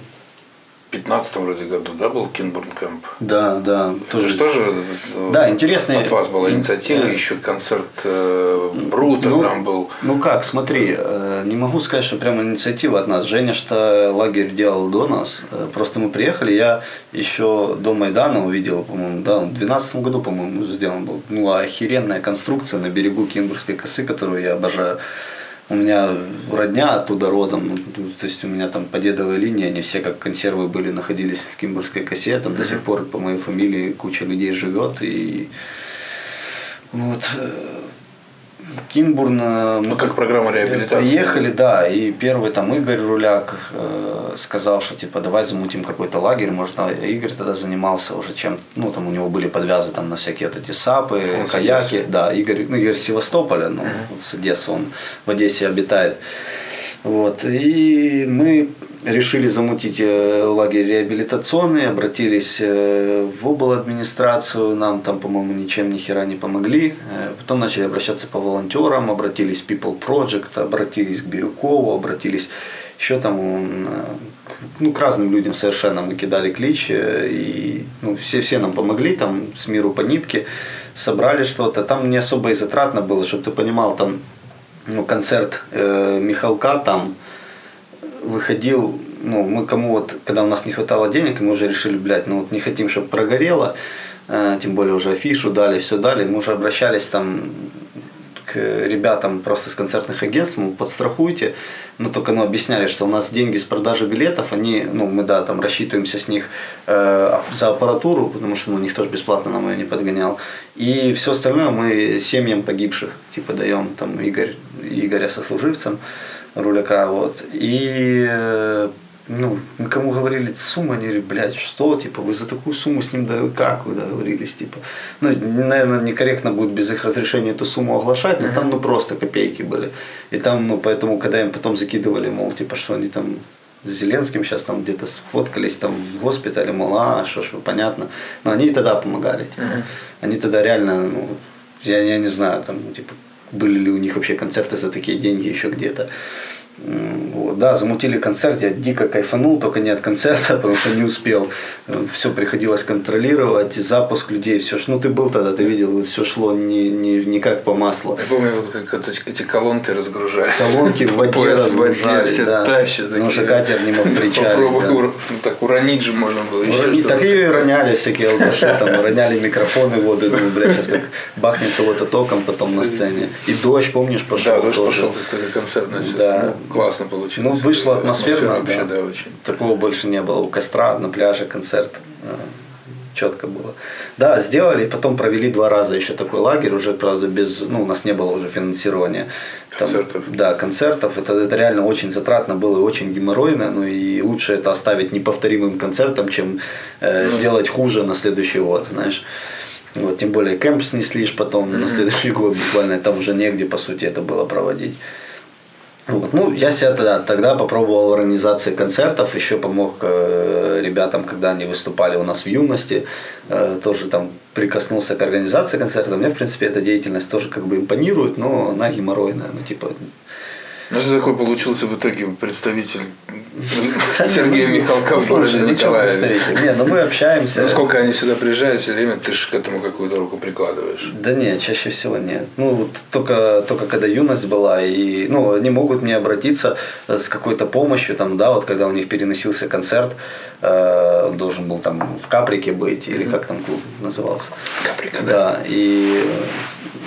15 вроде году, да, был Кинбурн Кэмп? Да, да. Тоже, что же э, Да, интересный- от вас была инициатива, Э, еще концерт э, Брута Ну, там был. Ну как, смотри, э, не могу сказать, что прямо инициатива от нас. Женя что лагерь делал до нас. Э, Просто мы приехали, я еще до Майдана увидел, по-моему, да, в 2012 году, по-моему, сделан был. Ну, охеренная конструкция на берегу Кинбургской косы, которую я обожаю. У меня родня оттуда родом, ну, то есть у меня там по дедовой линии, они все как консервы были, находились в Кимбургской косе, там до сих пор по моей фамилии куча людей живет, и вот э, Кинбурн, э, мы Ну, как программа реабилитации. Приехали, да, и первый там Игорь Руляк э, сказал, что типа давай замутим какой-то лагерь, может, а Игорь тогда занимался уже чем, ну там у него были подвязы там на всякие вот эти сапы, Он каяки, да, Игорь, ну Игорь Севастополя, ну вот с Одессы он в Одессе обитает. Вот, и мы решили замутить э, лагерь реабилитационный, обратились э, в обл. администрацию, нам там, по-моему, ничем ни хера не помогли. Э, Потом начали обращаться по волонтерам, обратились в People Project, обратились к Бирюкову, обратились еще там ну, к разным людям совершенно мы кидали клич, и ну, все, все нам помогли, там с миру по нитке, собрали что-то. Там не особо и затратно было, чтобы ты понимал, там ну, концерт э, Михалка там выходил, ну, мы кому вот, когда у нас не хватало денег, мы уже решили, блядь, ну вот не хотим, чтобы прогорело, э, тем более уже афишу дали, все дали, мы уже обращались там к ребятам просто с концертных агентств, мол, подстрахуйте, но только ну, объясняли, что у нас деньги с продажи билетов, они, ну, мы, да, там рассчитываемся с них э, за аппаратуру, потому что, ну, никто же бесплатно нам ее не подгонял, и все остальное мы семьям погибших, типа, даем, там, Игорь, Игоря сослуживцам, руляка, вот, и э, ну, мы кому говорили сумму, они говорили, блядь, что, типа, вы за такую сумму с ним, да как вы договорились, типа. Ну, наверное, некорректно будет без их разрешения эту сумму оглашать, но там, ну, просто копейки были. И там, ну, поэтому, когда им потом закидывали, мол, типа, что они там с Зеленским сейчас там где-то сфоткались там в госпитале, мол, а, что ж, понятно. Но они и тогда помогали, типа. Они тогда реально, ну, я, я не знаю, там, типа, были ли у них вообще концерты за такие деньги еще где-то. Вот, да, замутили концерт, я дико кайфанул, только не от концерта, потому что не успел. Все приходилось контролировать, запуск людей, все. Ну, ты был тогда, ты видел, все шло не, не, не как по маслу. Я помню, вот как эти колонки разгружали. Колонки в воде Пояс в воде, все да. тащат. Потому что катер не мог причалить. Попробуй да. ур- ну, так уронить же можно было. еще Урони- что-то. Так и роняли всякие алкаши, там, роняли микрофоны в воду, думаю, бля, сейчас как бахнет кого-то током потом на сцене. И дождь, помнишь, пошел Да, дождь тоже. пошел как-то концертно. Да. Классно получилось. Ну, вышло атмосферно, вообще, да. да, очень. Такого больше не было. У костра на пляже концерт. Четко было. Да, сделали, потом провели два раза еще такой лагерь, уже, правда, без, ну, у нас не было уже финансирования. Там, Концертов. Да, концертов. Это, это реально очень затратно было и очень геморройно, ну и лучше это оставить неповторимым концертом, чем э, Ну. сделать хуже на следующий год, знаешь. Вот, тем более кемп снесли потом на следующий год буквально, там уже негде, по сути, это было проводить. Вот. Ну, я себя тогда, тогда попробовал в организации концертов, еще помог э, ребятам, когда они выступали у нас в юности, э, тоже там прикоснулся к организации концертов. Мне, в принципе, эта деятельность тоже как бы импонирует, но она геморройная, ну, типа, Ну, ты такой получился в итоге представитель Сергея Михалкова Слушай, ну Николаеве. представитель? Не, ну мы общаемся. Ну, сколько они сюда приезжают, все время ты же к этому какую-то руку прикладываешь. Да нет, чаще всего нет. Ну, вот только, только когда юность была, и, ну, они могут мне обратиться с какой-то помощью, там, да, вот когда у них переносился концерт, э, он должен был там в Каприке быть, или как там клуб назывался. Каприка, да. Да, и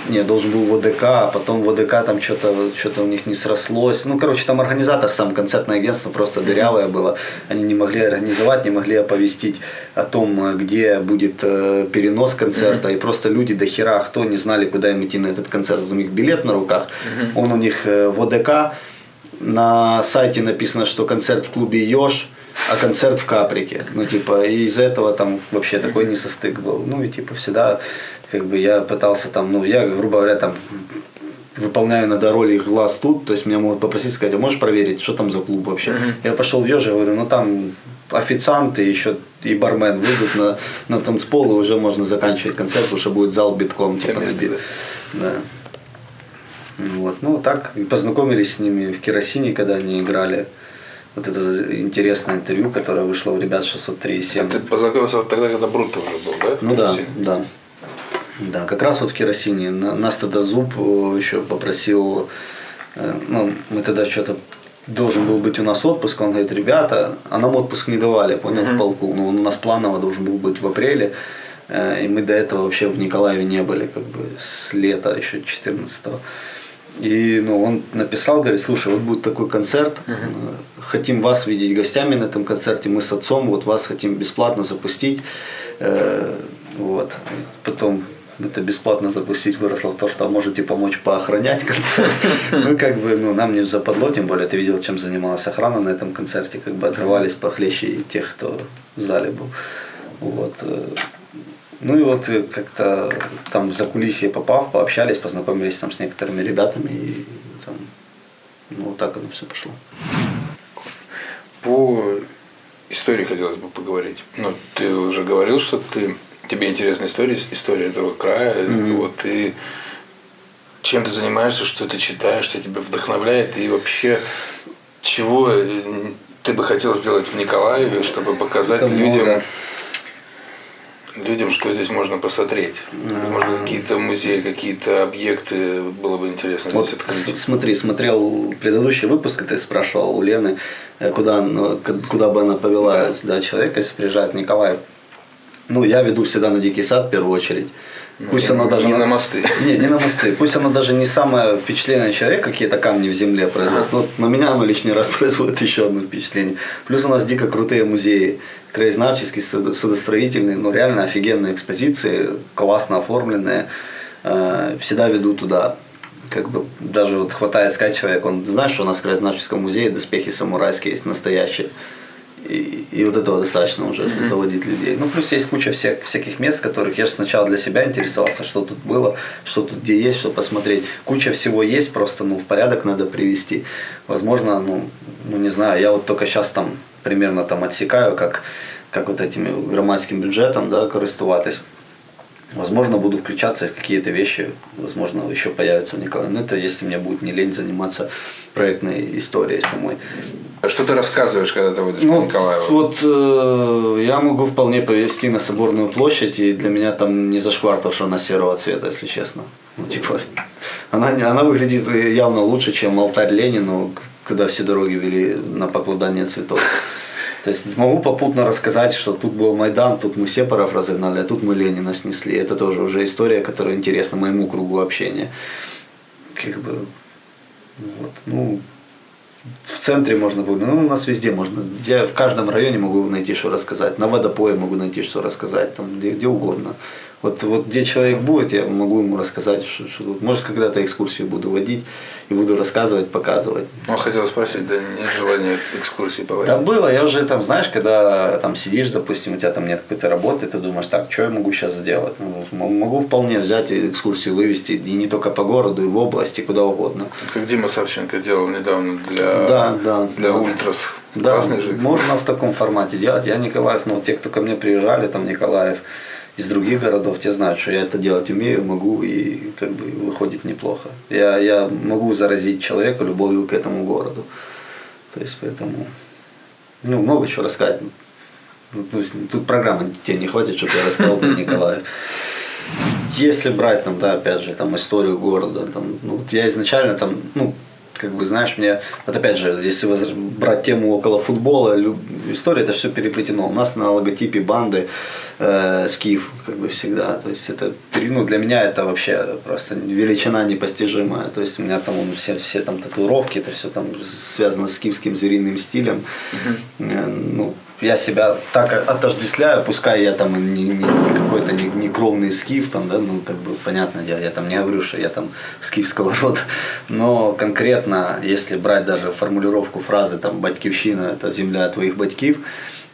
не, должен был в ОДК, а потом в ОДК там что-то что у них не срослось. Ну, короче, там организатор, сам концертное агентство просто дырявое было. Они не могли организовать, не могли оповестить о том, где будет э, перенос концерта. И просто люди до хера, кто не знали, куда им идти на этот концерт. У них билет на руках, он у них э, в ОДК. На сайте написано, что концерт в клубе Ёж, а концерт в Каприке. Ну, типа, и из-за этого там вообще такой несостык был. Ну, и типа всегда, как бы, я пытался там, ну, я, грубо говоря, там, выполняю иногда роль их глаз тут, то есть меня могут попросить сказать, а можешь проверить, что там за клуб вообще? Я пошел в Ёж, говорю, ну, там официанты еще и бармен выйдут на, на танцпол, и уже можно заканчивать концерт, потому что будет зал битком, типа. Да. Вот. Ну, так и познакомились с ними в керосине, когда они играли. Вот это интересное интервью, которое вышло у ребят 603,7. А ты познакомился тогда, когда Брутто уже был, да? Ну да, да. Да, как раз вот в керосине. На- Нас тогда Зуб э, еще попросил, э, ну, мы тогда что-то должен был быть у нас отпуск, он говорит, ребята, а нам отпуск не давали, понял, в полку, но он у нас планово должен был быть в апреле, э, и мы до этого вообще в Николаеве не были, как бы с лета еще 14 -го. И ну, он написал, говорит, слушай, вот будет такой концерт, э, хотим вас видеть гостями на этом концерте, мы с отцом вот вас хотим бесплатно запустить. Вот. Потом это бесплатно запустить выросло в то, что можете помочь поохранять концерт. Ну, как бы, ну, нам не западло, тем более ты видел, чем занималась охрана на этом концерте, как бы отрывались похлеще тех, кто в зале был. Вот. э, Ну и вот э, как-то там в закулисье попав, пообщались, познакомились там с некоторыми ребятами и там, ну вот так оно все пошло. По истории хотелось бы поговорить. Ну, ты уже говорил, что ты тебе интересна история, история этого края. Вот и чем ты занимаешься, что ты читаешь, что тебя вдохновляет, и вообще чего э, ты бы хотел сделать в Николаеве, чтобы показать Это людям, много. людям, что здесь можно посмотреть. Возможно, какие-то музеи, какие-то объекты было бы интересно Вот здесь смотри, смотрел предыдущий выпуск, ты спрашивал у Лены, э, куда, куда бы она повела да. человека, если приезжает в Николаев. Ну, я веду всегда на Дикий сад в первую очередь. Пусть она даже... Ну, не на мосты. Не, не на мосты. Пусть оно даже не самое впечатленное человек, какие-то камни в земле производит. Но на меня оно лишний раз производит еще одно впечатление. Плюс у нас дико крутые музеи. Краезнавческие, судо- судостроительные, ну реально офигенные экспозиции, классно оформленные. Э, Всегда веду туда. Как бы даже вот хватает сказать человек, он знаешь, что у нас в краезнавческом музее доспехи самурайские есть настоящие. И, и вот этого достаточно уже заводить людей. Ну, плюс есть куча всех, всяких мест, которых я же сначала для себя интересовался, что тут было, что тут где есть, что посмотреть. Куча всего есть, просто ну, в порядок надо привести. Возможно, ну, ну не знаю, я вот только сейчас там примерно там отсекаю, как, как вот этим громадским бюджетом, да, користуватись. Возможно, буду включаться в какие-то вещи, возможно, еще появятся в Николаеве. Но это если мне будет не лень заниматься проектной историей самой. А что ты рассказываешь, когда ты выйдешь ну, по Николаеву? Вот э, я могу вполне повести на Соборную площадь, и для меня там не зашквар то, что она серого цвета, если честно. Ну, типа, она, она выглядит явно лучше, чем алтарь Ленину, когда все дороги вели на покладание цветов. То есть могу попутно рассказать, что тут был Майдан, тут мы Сепаров разогнали, а тут мы Ленина снесли. Это тоже уже история, которая интересна моему кругу общения. Как бы, вот, ну, в центре можно было, ну, у нас везде можно. Я в каждом районе могу найти, что рассказать. На водопое могу найти, что рассказать, там, где, где угодно. Вот, вот где человек будет, я могу ему рассказать, что, что. Может, когда-то экскурсию буду водить и буду рассказывать, показывать. Ну, хотел спросить, да нет желания экскурсии поводить? Да было, я уже там, знаешь, когда там сидишь, допустим, у тебя там нет какой-то работы, ты думаешь, так, что я могу сейчас сделать? Ну, могу вполне взять экскурсию, вывести, и не только по городу, и в области, куда угодно. Как Дима Савченко делал недавно для, да, да, для да. Ультрас. Да, можно в таком формате делать. Я Николаев, ну, те, кто ко мне приезжали, там Николаев, из других городов, те знают, что я это делать умею, могу и как бы выходит неплохо. Я, я могу заразить человека любовью к этому городу. То есть поэтому, ну, много чего рассказать. Ну, тут программы тебе не хватит, чтобы я рассказал про Николаев. Если брать там, да, опять же, там историю города, там, ну, вот я изначально там, ну, как бы, знаешь, мне, вот опять же, если брать тему около футбола, история это все переплетено. У нас на логотипе банды э, скиф, как бы всегда. То есть это, ну, для меня это вообще просто величина непостижимая. То есть у меня там все, все там татуировки, это все там связано с скифским звериным стилем. Угу. Ну, я себя так отождествляю, пускай я там не, не, не какой-то не, не кровный скиф, там, да, ну, как бы, понятное дело, я там не говорю, что я там скифского рода, но конкретно, если брать даже формулировку фразы, там, «батькивщина – это земля твоих батькив»,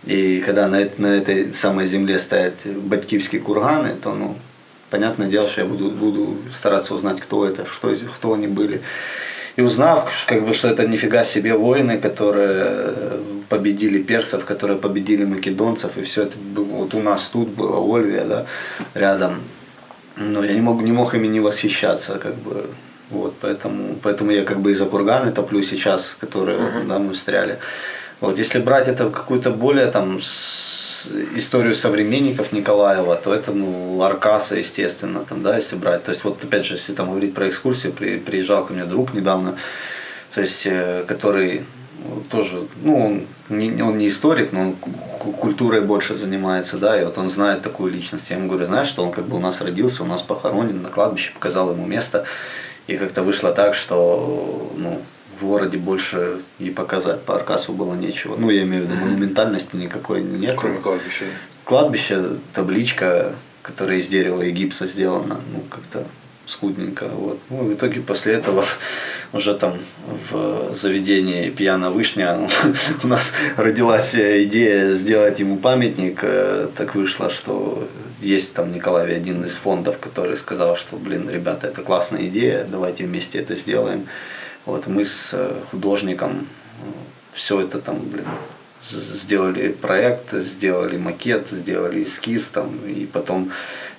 и когда на, на этой самой земле стоят батькивские курганы, то, ну, понятное дело, что я буду, буду стараться узнать, кто это, что, кто они были. И узнав, как бы, что это нифига себе воины, которые победили персов, которые победили македонцев, и все это вот у нас тут было, Ольвия, да, рядом. Но я не мог, не мог ими не восхищаться, как бы, вот, поэтому, поэтому я как бы и за курганы топлю сейчас, которые, uh-huh. да, мы встряли. Вот, если брать это какую-то более там историю современников Николаева, то это ну, Аркаса, естественно, там, да, если брать. То есть вот опять же, если там говорить про экскурсию, при, приезжал ко мне друг недавно, то есть, э, который тоже, ну, он не, он не историк, но он культурой больше занимается, да, и вот он знает такую личность. Я ему говорю, знаешь, что он как бы у нас родился, у нас похоронен на кладбище, показал ему место, и как-то вышло так, что, ну, в городе больше и показать по Аркасу было нечего. Ну, я имею в виду, монументальности никакой нет. Кроме кладбища. Кладбище, табличка, которая из дерева и гипса сделана, ну, как-то скудненько. Вот. Ну, в итоге после этого уже там в заведении «Пьяна вышня» у нас родилась идея сделать ему памятник. Э, так вышло, что есть там Николай один из фондов, который сказал, что, блин, ребята, это классная идея, давайте вместе это сделаем. Вот мы с э, художником э, все это там, блин, сделали проект, сделали макет, сделали эскиз там, и потом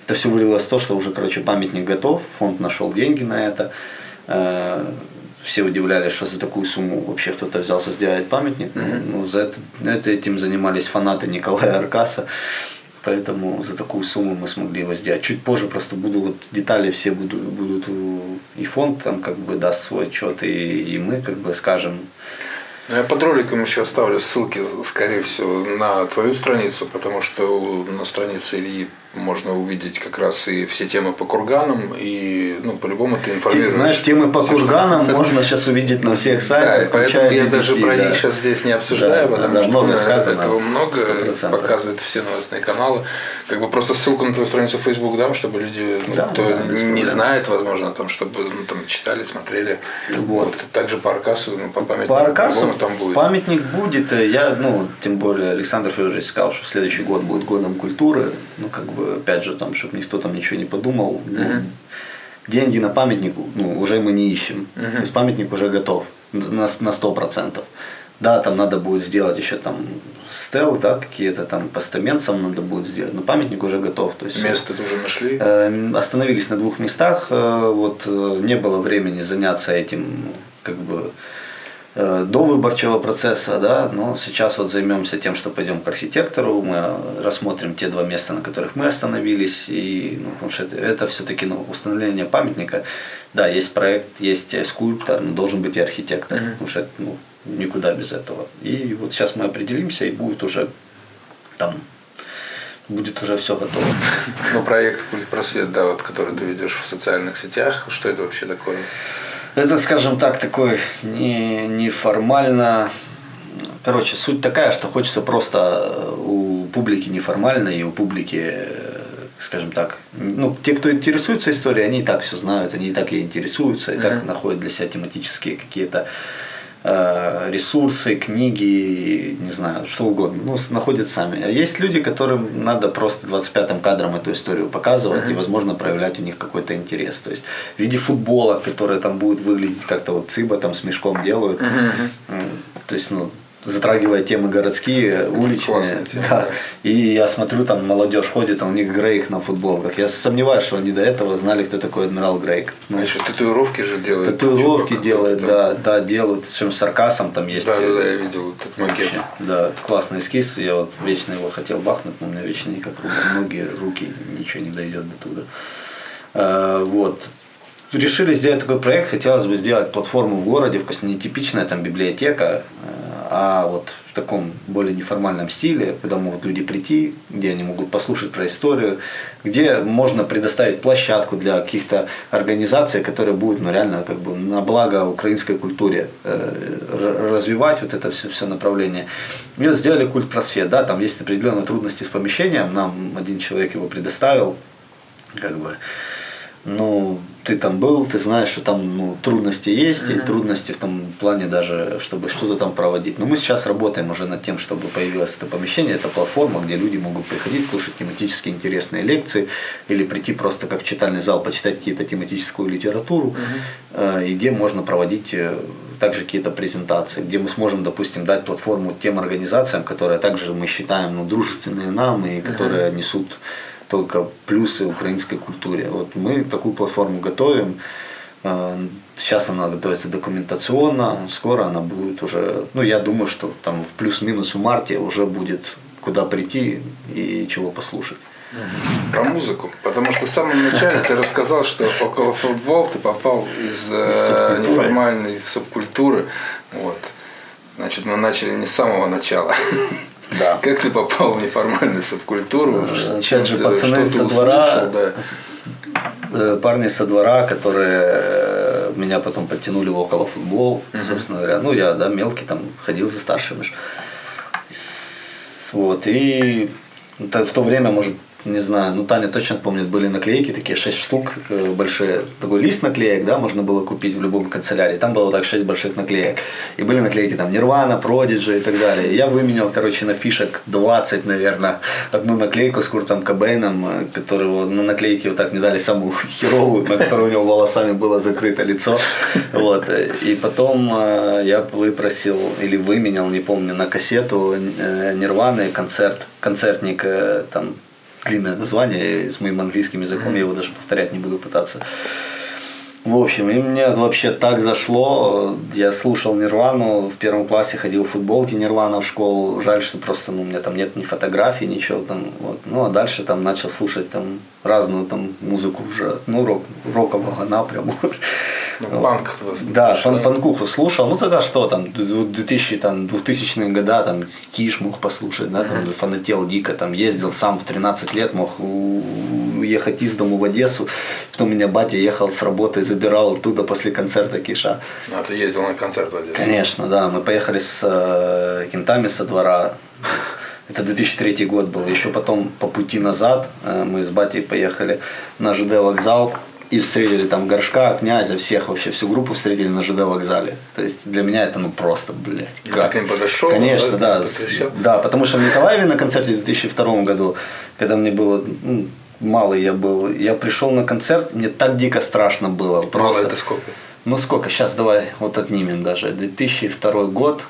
это все вылилось в то, что уже, короче, памятник готов, фонд нашел деньги на это. Э, все удивлялись, что за такую сумму вообще кто-то взялся сделать памятник. Mm-hmm. Ну, за это, это этим занимались фанаты Николая Аркаса. Поэтому за такую сумму мы смогли его сделать. Чуть позже просто буду вот детали все будут, будут и фонд там как бы даст свой отчет, и, и мы как бы скажем. Ну, я под роликом еще оставлю ссылки, скорее всего, на твою страницу, потому что на странице Ильи можно увидеть как раз и все темы по курганам, и ну, по-любому ты информируешь. Ты знаешь, темы по курганам можно сейчас увидеть на всех сайтах. Да, поэтому я даже про них сейчас здесь не обсуждаю, да, потому да, что много сказано, этого много, 100%. показывают все новостные каналы. Как бы просто ссылку на твою страницу в Facebook дам, чтобы люди, ну, да, кто да, не знает, возможно, там, чтобы ну, там, читали, смотрели. Вот. вот. Также по Аркасу, ну, по памятнику. По Аркасу там будет. памятник будет. Я, ну, тем более Александр Федорович сказал, что следующий год будет годом культуры. Ну, как бы опять же, там, чтобы никто там ничего не подумал. Ну, деньги на памятник ну, уже мы не ищем. uh То есть памятник уже готов на, на 100%. Да, там надо будет сделать еще там стел, да, какие-то там постамент надо будет сделать, но памятник уже готов. То есть, Место тоже нашли? Э, остановились на двух местах, э, вот э, не было времени заняться этим, как бы, до выборчего процесса, да, но сейчас вот займемся тем, что пойдем к архитектору, мы рассмотрим те два места, на которых мы остановились, и, ну, потому что это, это все-таки ну, установление памятника, да, есть проект, есть скульптор, но должен быть и архитектор, mm-hmm. потому что это, ну, никуда без этого. И вот сейчас мы определимся, и будет уже там будет уже все готово. Ну, проект Культ Просвет, да, вот, который ты ведешь в социальных сетях, что это вообще такое? Это, скажем так, такой не, неформально. Короче, суть такая, что хочется просто у публики неформально и у публики, скажем так, ну, те, кто интересуется историей, они и так все знают, они и так и интересуются, и mm-hmm. так находят для себя тематические какие-то Э, ресурсы, книги, не знаю, что угодно, ну, находят сами. А есть люди, которым надо просто 25-м кадром эту историю показывать mm-hmm. и, возможно, проявлять у них какой-то интерес. То есть в виде футбола, который там будет выглядеть как-то вот цыба там с мешком делают. Mm-hmm. То есть, ну, затрагивая темы городские, уличные. Тема, да. И я смотрю, там молодежь ходит, а у них Грейк на футболках. Я сомневаюсь, что они до этого знали, кто такой адмирал Грейк. Ну, а еще татуировки же делают. Татуировки делают, да, да, делают. С чем с саркасом там есть. Да, да, да, я видел этот макет. Да, классный эскиз. Я вот вечно его хотел бахнуть, но у меня вечно никак ноги, руки, ничего не дойдет до туда. А, вот решили сделать такой проект, хотелось бы сделать платформу в городе, в не типичная там библиотека, а вот в таком более неформальном стиле, куда могут люди прийти, где они могут послушать про историю, где можно предоставить площадку для каких-то организаций, которые будут ну, реально как бы на благо украинской культуре э, развивать вот это все, все направление. И вот сделали культ просвет, да, там есть определенные трудности с помещением, нам один человек его предоставил, как бы, ну, ты там был, ты знаешь, что там ну, трудности есть, mm-hmm. и трудности в том плане даже, чтобы что-то там проводить. Но мы сейчас работаем уже над тем, чтобы появилось это помещение, это платформа, где люди могут приходить, слушать тематически интересные лекции, или прийти просто как в читальный зал, почитать какие-то тематическую литературу, mm-hmm. и где можно проводить э, также какие-то презентации, где мы сможем, допустим, дать платформу тем организациям, которые также мы считаем ну, дружественные нам и которые mm-hmm. несут только плюсы украинской культуре. Вот мы такую платформу готовим. А, сейчас она готовится документационно, скоро она будет уже, ну я думаю, что там в плюс-минус в марте уже будет куда прийти и чего послушать. Про музыку. Потому что в самом начале ты рассказал, что около футбол ты попал из э, неформальной субкультуры. Вот. Значит, мы начали не с самого начала. Да. Как ты попал в неформальную субкультуру? Сейчас же пацаны со двора, да. Э, парни со двора, которые э, меня потом подтянули в около футбол, собственно говоря. Ну, я, да, мелкий там ходил за старшими. Вот, и в то время, может, не знаю, ну Таня точно помнит, были наклейки такие, 6 штук э, большие, такой лист наклеек, да, можно было купить в любом канцелярии, там было так 6 больших наклеек, и были наклейки там Нирвана, Продиджи и так далее. Я выменял, короче, на фишек 20, наверное, одну наклейку с Куртом Кобейном, э, которого на наклейке вот так мне дали самую херовую, на которой у него волосами было закрыто лицо, вот, и потом э, я выпросил или выменял, не помню, на кассету Нирваны концерт, концертник там длинное название с моим английским языком, я его даже повторять не буду пытаться. В общем, и мне вообще так зашло. Я слушал Нирвану, в первом классе ходил в футболке Нирвана в школу. Жаль, что просто ну, у меня там нет ни фотографий, ничего там. Вот. Ну а дальше там начал слушать там разную там музыку уже, ну, рок, рокового напряму. Ну, панк. Да, пан панкуху слушал. Ну тогда что там, 2000, там, 2000-е года, там, Киш мог послушать, да, там, фанател дико, там, ездил сам в 13 лет, мог уехать из дому в Одессу. Потом меня батя ехал с работы, забирал оттуда после концерта Киша. А ты ездил на концерт в Одессу? Конечно, да. Мы поехали с э, кентами со двора. Это 2003 год был. Еще потом по пути назад э, мы с батей поехали на ЖД вокзал и встретили там горшка, князя, всех вообще, всю группу встретили на ЖД вокзале. То есть для меня это ну просто, блядь, как? Ты подошел? Конечно, да. Да, да, потому что в Николаеве на концерте в 2002 году, когда мне было ну, малый я был, я пришел на концерт, мне так дико страшно было. Просто. Мало это сколько? Ну сколько, сейчас давай вот отнимем даже. 2002 год,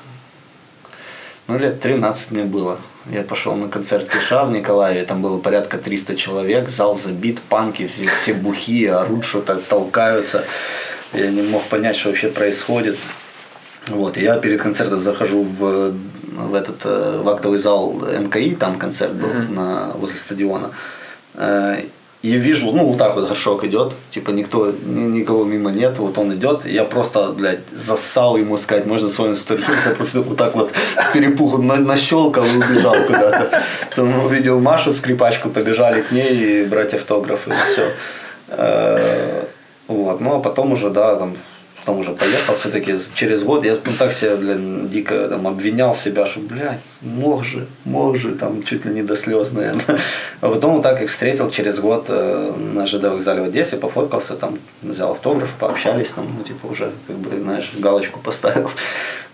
Ну, лет 13 мне было. Я пошел на концерт Киша в Николаеве, там было порядка 300 человек, зал забит, панки, все бухие, орут что-то, толкаются. Я не мог понять, что вообще происходит. Вот, я перед концертом захожу в, в этот э, в актовый зал НКИ, там концерт был mm-hmm. на, возле стадиона. И вижу, ну, вот так вот горшок идет, типа никто, никого мимо нет, вот он идет, я просто, блядь, засал ему сказать, можно с вами сфотографироваться, я просто вот так вот перепуху на, нащелкал и убежал куда-то. Потом увидел Машу, скрипачку, побежали к ней и брать автографы, и все. Э, вот, ну, а потом уже, да, там, потом уже поехал все-таки через год, я ну, так себя, блин, дико там, обвинял себя, что, блядь, мог же, мог же, там, чуть ли не до слез, наверное. А потом вот так их встретил через год э, на ЖД вокзале в Одессе, пофоткался, там, взял автограф, пообщались, там, ну, типа, уже, как бы, знаешь, галочку поставил.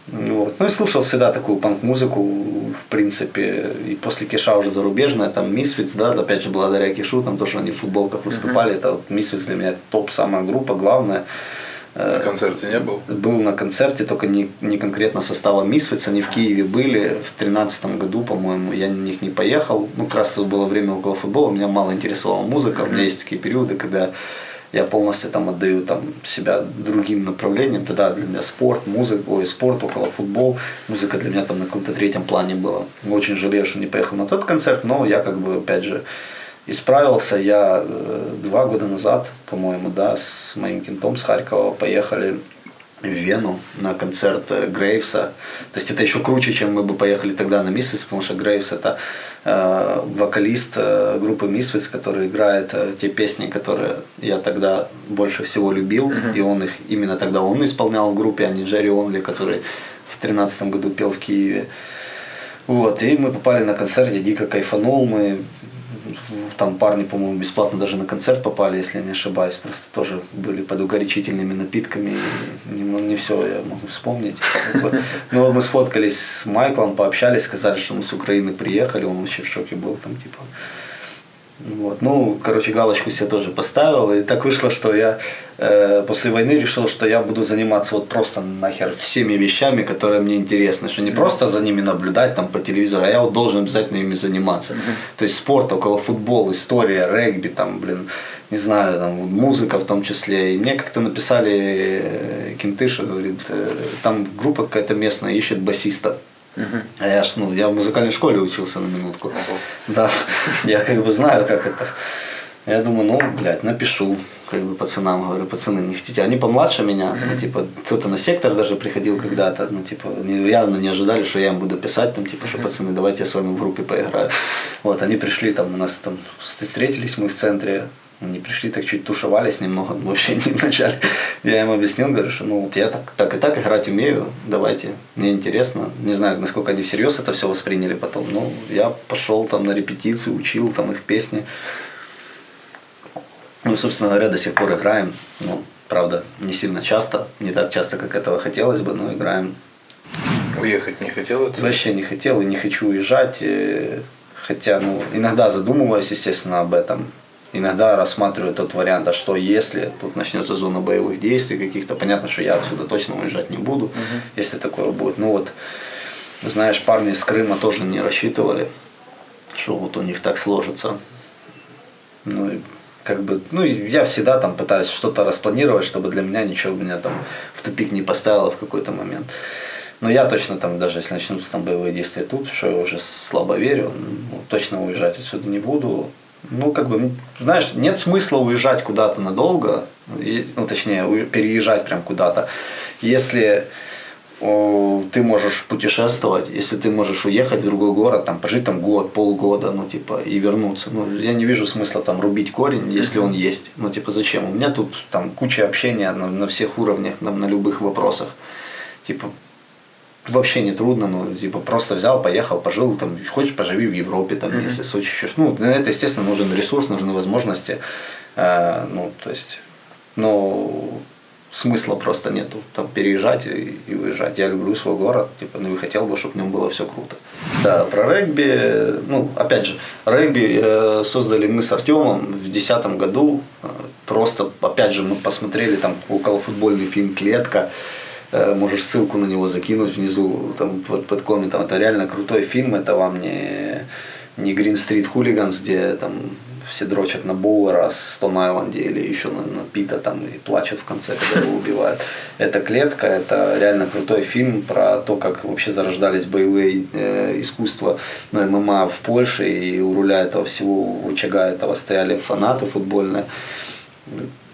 Вот. Ну и слушал всегда такую панк-музыку, в принципе, и после Киша уже зарубежная, там Misfits, да, опять же, благодаря Кишу, там тоже они в футболках выступали, mm-hmm. это вот Misfits для меня это топ, самая группа, главная. На концерте не был? Был на концерте, только не, не конкретно состава Мисвиц, они в Киеве были в тринадцатом году, по-моему, я на них не поехал. Ну, как раз это было время около футбола, меня мало интересовала музыка, mm-hmm. у меня есть такие периоды, когда я полностью там отдаю там, себя другим направлениям. Тогда для меня спорт, музыка, ой, спорт, около футбол. Музыка для меня там на каком-то третьем плане была. Очень жалею, что не поехал на тот концерт, но я как бы, опять же, Исправился я э, два года назад, по-моему, да, с моим кентом с Харькова поехали в Вену на концерт э, Грейвса. То есть это еще круче, чем мы бы поехали тогда на Миссис, потому что Грейвс это э, вокалист э, группы Misfits, который играет э, те песни, которые я тогда больше всего любил, mm-hmm. и он их именно тогда он исполнял в группе, а не Джерри Онли, который в тринадцатом году пел в Киеве. Вот, и мы попали на концерт, я дико кайфанул, мы там парни, по-моему, бесплатно даже на концерт попали, если я не ошибаюсь. Просто тоже были под угорячительными напитками. Не, не все я могу вспомнить. Но мы сфоткались с Майклом, пообщались, сказали, что мы с Украины приехали. Он вообще в шоке был. Там, типа, вот. Ну, короче, галочку себе тоже поставил. И так вышло, что я э, после войны решил, что я буду заниматься вот просто нахер всеми вещами, которые мне интересны. Что не просто за ними наблюдать там по телевизору, а я вот должен обязательно ими заниматься. Mm-hmm. То есть спорт, около футбол, история, регби, там, блин, не знаю, там, музыка в том числе. И мне как-то написали э, Кентыша, говорит, э, там группа какая-то местная ищет басиста. Угу. А я ж, ну, я в музыкальной школе учился на минутку. Угу. Да, я как бы знаю, как это. Я думаю, ну, блядь, напишу, как бы пацанам, говорю, пацаны, не хотите. Они помладше меня, ну, типа, кто-то на сектор даже приходил когда-то, ну, типа, они явно не ожидали, что я им буду писать, там, типа, что, пацаны, давайте я с вами в группе поиграю. Вот, они пришли, там, у нас там, встретились мы в центре, они пришли, так чуть тушевались немного, вообще не вначале. Я им объяснил, говорю, что ну вот я так, так и так играть умею, давайте, мне интересно. Не знаю, насколько они всерьез это все восприняли потом, но я пошел там на репетиции, учил там их песни. Ну, собственно говоря, до сих пор играем. Ну, правда, не сильно часто, не так часто, как этого хотелось бы, но играем. Уехать не хотел это? Вообще не хотел и не хочу уезжать. Э, хотя, ну, иногда задумываюсь, естественно, об этом иногда рассматриваю тот вариант, а что если тут начнется зона боевых действий каких-то, понятно, что я отсюда точно уезжать не буду, угу. если такое будет. Ну вот, знаешь, парни из Крыма тоже не рассчитывали, что вот у них так сложится. Ну как бы, ну я всегда там пытаюсь что-то распланировать, чтобы для меня ничего меня там в тупик не поставило в какой-то момент. Но я точно там, даже если начнутся там боевые действия тут, что я уже слабо верю, ну, точно уезжать отсюда не буду ну, как бы, знаешь, нет смысла уезжать куда-то надолго, ну, точнее, переезжать прям куда-то, если о, ты можешь путешествовать, если ты можешь уехать в другой город, там, пожить там год, полгода, ну, типа, и вернуться. Ну, я не вижу смысла там рубить корень, если он есть. Ну, типа, зачем? У меня тут там куча общения на, на всех уровнях, там, на любых вопросах. Типа, вообще не трудно, ну, типа, просто взял, поехал, пожил, там, хочешь, поживи в Европе, там, mm-hmm. если Сочи еще, ну, на это, естественно, нужен ресурс, нужны возможности, э, ну, то есть, ну, смысла просто нету, там, переезжать и, и уезжать. Я люблю свой город, типа, ну, и хотел бы, чтобы в нем было все круто. Да, про регби, ну, опять же, регби э, создали мы с Артемом в 2010 году, э, просто, опять же, мы посмотрели там около футбольный фильм «Клетка», можешь ссылку на него закинуть внизу там, под, под комментом. Это реально крутой фильм, это вам не, не Green Street Hooligans, где там все дрочат на Боуэра с Стон Айленде или еще на, на Пита там и плачут в конце, когда его убивают. Это клетка, это реально крутой фильм про то, как вообще зарождались боевые э, искусства на ММА в Польше, и у руля этого всего, у очага этого стояли фанаты футбольные.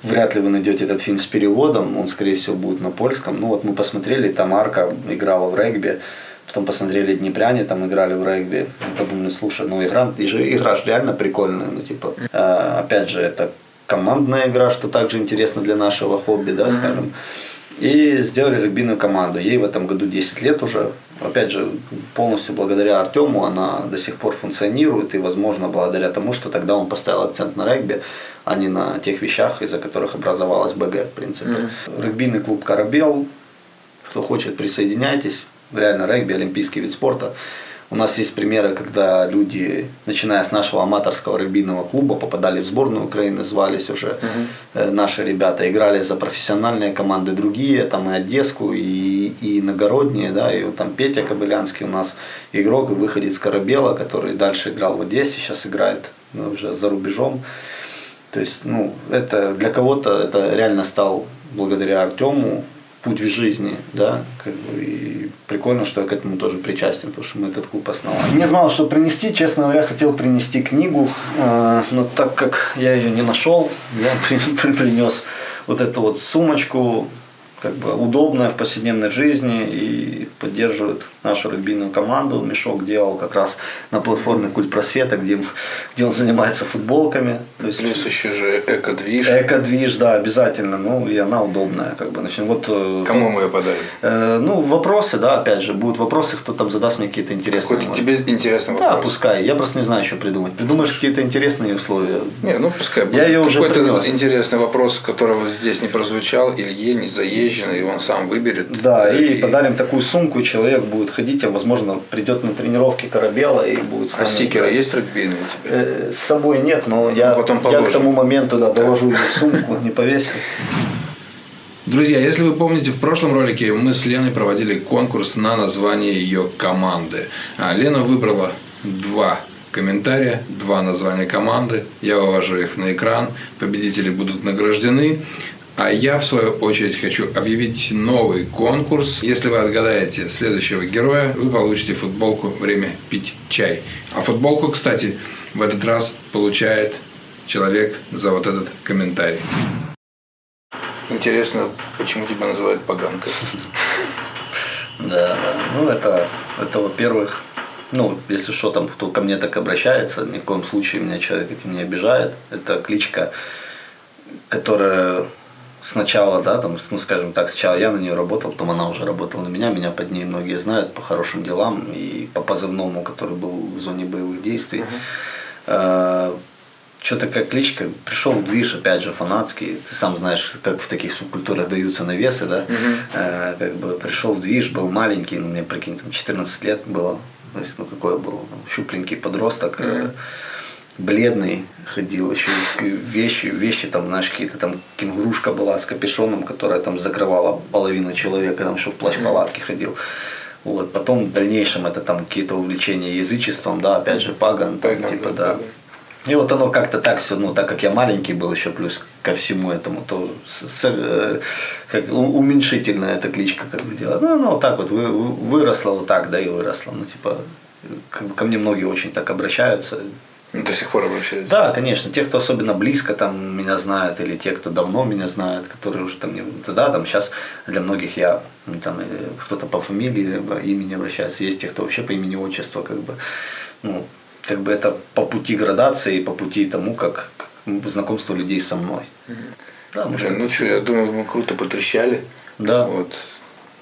Вряд ли вы найдете этот фильм с переводом, он, скорее всего, будет на польском. Ну вот мы посмотрели, там Арка играла в регби, потом посмотрели Днепряне, там играли в регби. Подумали, слушай, ну игра, игра же реально прикольная, ну типа, э, опять же, это командная игра, что также интересно для нашего хобби, да, скажем. И сделали регбийную команду. Ей в этом году 10 лет уже. Опять же, полностью благодаря Артему она до сих пор функционирует. И, возможно, благодаря тому, что тогда он поставил акцент на регби, а не на тех вещах, из-за которых образовалась БГ, в принципе. Mm-hmm. Регбийный клуб «Корабел». Кто хочет, присоединяйтесь. Реально, регби – олимпийский вид спорта. У нас есть примеры, когда люди, начиная с нашего аматорского регбийного клуба, попадали в сборную Украины, звались уже угу. наши ребята, играли за профессиональные команды другие, там и Одесску, и, и иногородние, да, и вот там Петя Кобылянский у нас игрок и выходит с Корабела, который дальше играл в Одессе, сейчас играет ну, уже за рубежом. То есть, ну, это для кого-то это реально стал благодаря Артему путь в жизни, да, как бы, и прикольно, что я к этому тоже причастен, потому что мы этот клуб основали. Не знал, что принести, честно говоря, хотел принести книгу, э, но так как я ее не нашел, я принес вот эту вот сумочку, как бы удобная в повседневной жизни и поддерживает нашу регбийную команду. Мешок делал как раз на платформе Культ Просвета, где, где он занимается футболками. То есть, Плюс еще же эко-движ. Эко-движ, да, обязательно. Ну, и она удобная. Как бы. Значит, вот, э, Кому то, мы ее подарим? Э, ну, вопросы, да, опять же, будут вопросы, кто там задаст мне какие-то интересные. Какой-то тебе интересный вопрос. Да, пускай. Я просто не знаю, что придумать. Придумаешь какие-то интересные условия. Не, ну пускай. Я ее уже Какой-то интересный вопрос, которого здесь не прозвучал, Илье не заезженный, и он сам выберет. Да, и, и подарим такую сумку, человек будет ходить, а возможно придет на тренировки корабела и будет с А стикеры есть регбийные у тебя? Э, с собой нет, но я, ну, потом я к тому моменту да, доложу в сумку, не повесил. Друзья, если вы помните, в прошлом ролике мы с Леной проводили конкурс на название ее команды. А Лена выбрала два комментария, два названия команды. Я вывожу их на экран. Победители будут награждены. А я, в свою очередь, хочу объявить новый конкурс. Если вы отгадаете следующего героя, вы получите футболку «Время пить чай». А футболку, кстати, в этот раз получает человек за вот этот комментарий. Интересно, почему тебя называют поганкой? Да. Ну, это, это во-первых, ну, если что, там кто ко мне так обращается, ни в коем случае меня человек этим не обижает. Это кличка, которая сначала, да, там, ну, скажем так, сначала я на нее работал, потом она уже работала на меня, меня под ней многие знают по хорошим делам и по позывному, который был в зоне боевых действий. Uh-huh. Что такая кличка? Пришел в движ, опять же, фанатский. Ты сам знаешь, как в таких субкультурах даются навесы, да? Uh-huh. Как бы пришел в движ, был маленький, ну, мне, прикинь, там 14 лет было. То есть, ну, какой я был? Щупленький подросток. Uh-huh бледный ходил, еще вещи, вещи там, знаешь, какие-то там кенгурушка была с капюшоном, которая там закрывала половину человека, там еще в плащ-палатке ходил. Вот. Потом в дальнейшем это там какие-то увлечения язычеством, да, опять же, паган, там, паган типа, да. И вот оно как-то так все, ну, так как я маленький был еще плюс ко всему этому, то с, с, э, как, уменьшительная эта кличка как бы делать. Ну, ну, вот так вот вы, выросла вот так, да, и выросла. Ну, типа, ко мне многие очень так обращаются, до сих пор обращаются? Да, конечно. Те, кто особенно близко там меня знают, или те, кто давно меня знает, которые уже там, да, там сейчас для многих я, ну, там, кто-то по фамилии, по имени обращается, есть те, кто вообще по имени отчества, как бы, ну, как бы это по пути градации, по пути тому, как знакомство людей со мной. Угу. Да, может, ну что, я думаю, мы круто потрещали. Да. Вот.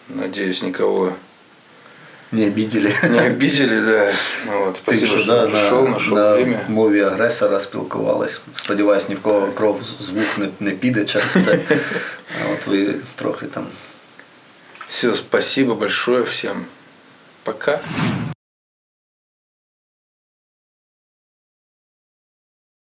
Надеюсь, никого не обидели. Не обидели, да. Ну, от, спасибо, Ти, що, да, прийшов, на, знайшов на время. мові агресора спілкувались. Сподіваюсь, ні в кого кров звук не, не піде через це. А от ви трохи там. Все, спасибо большое всем. Пока.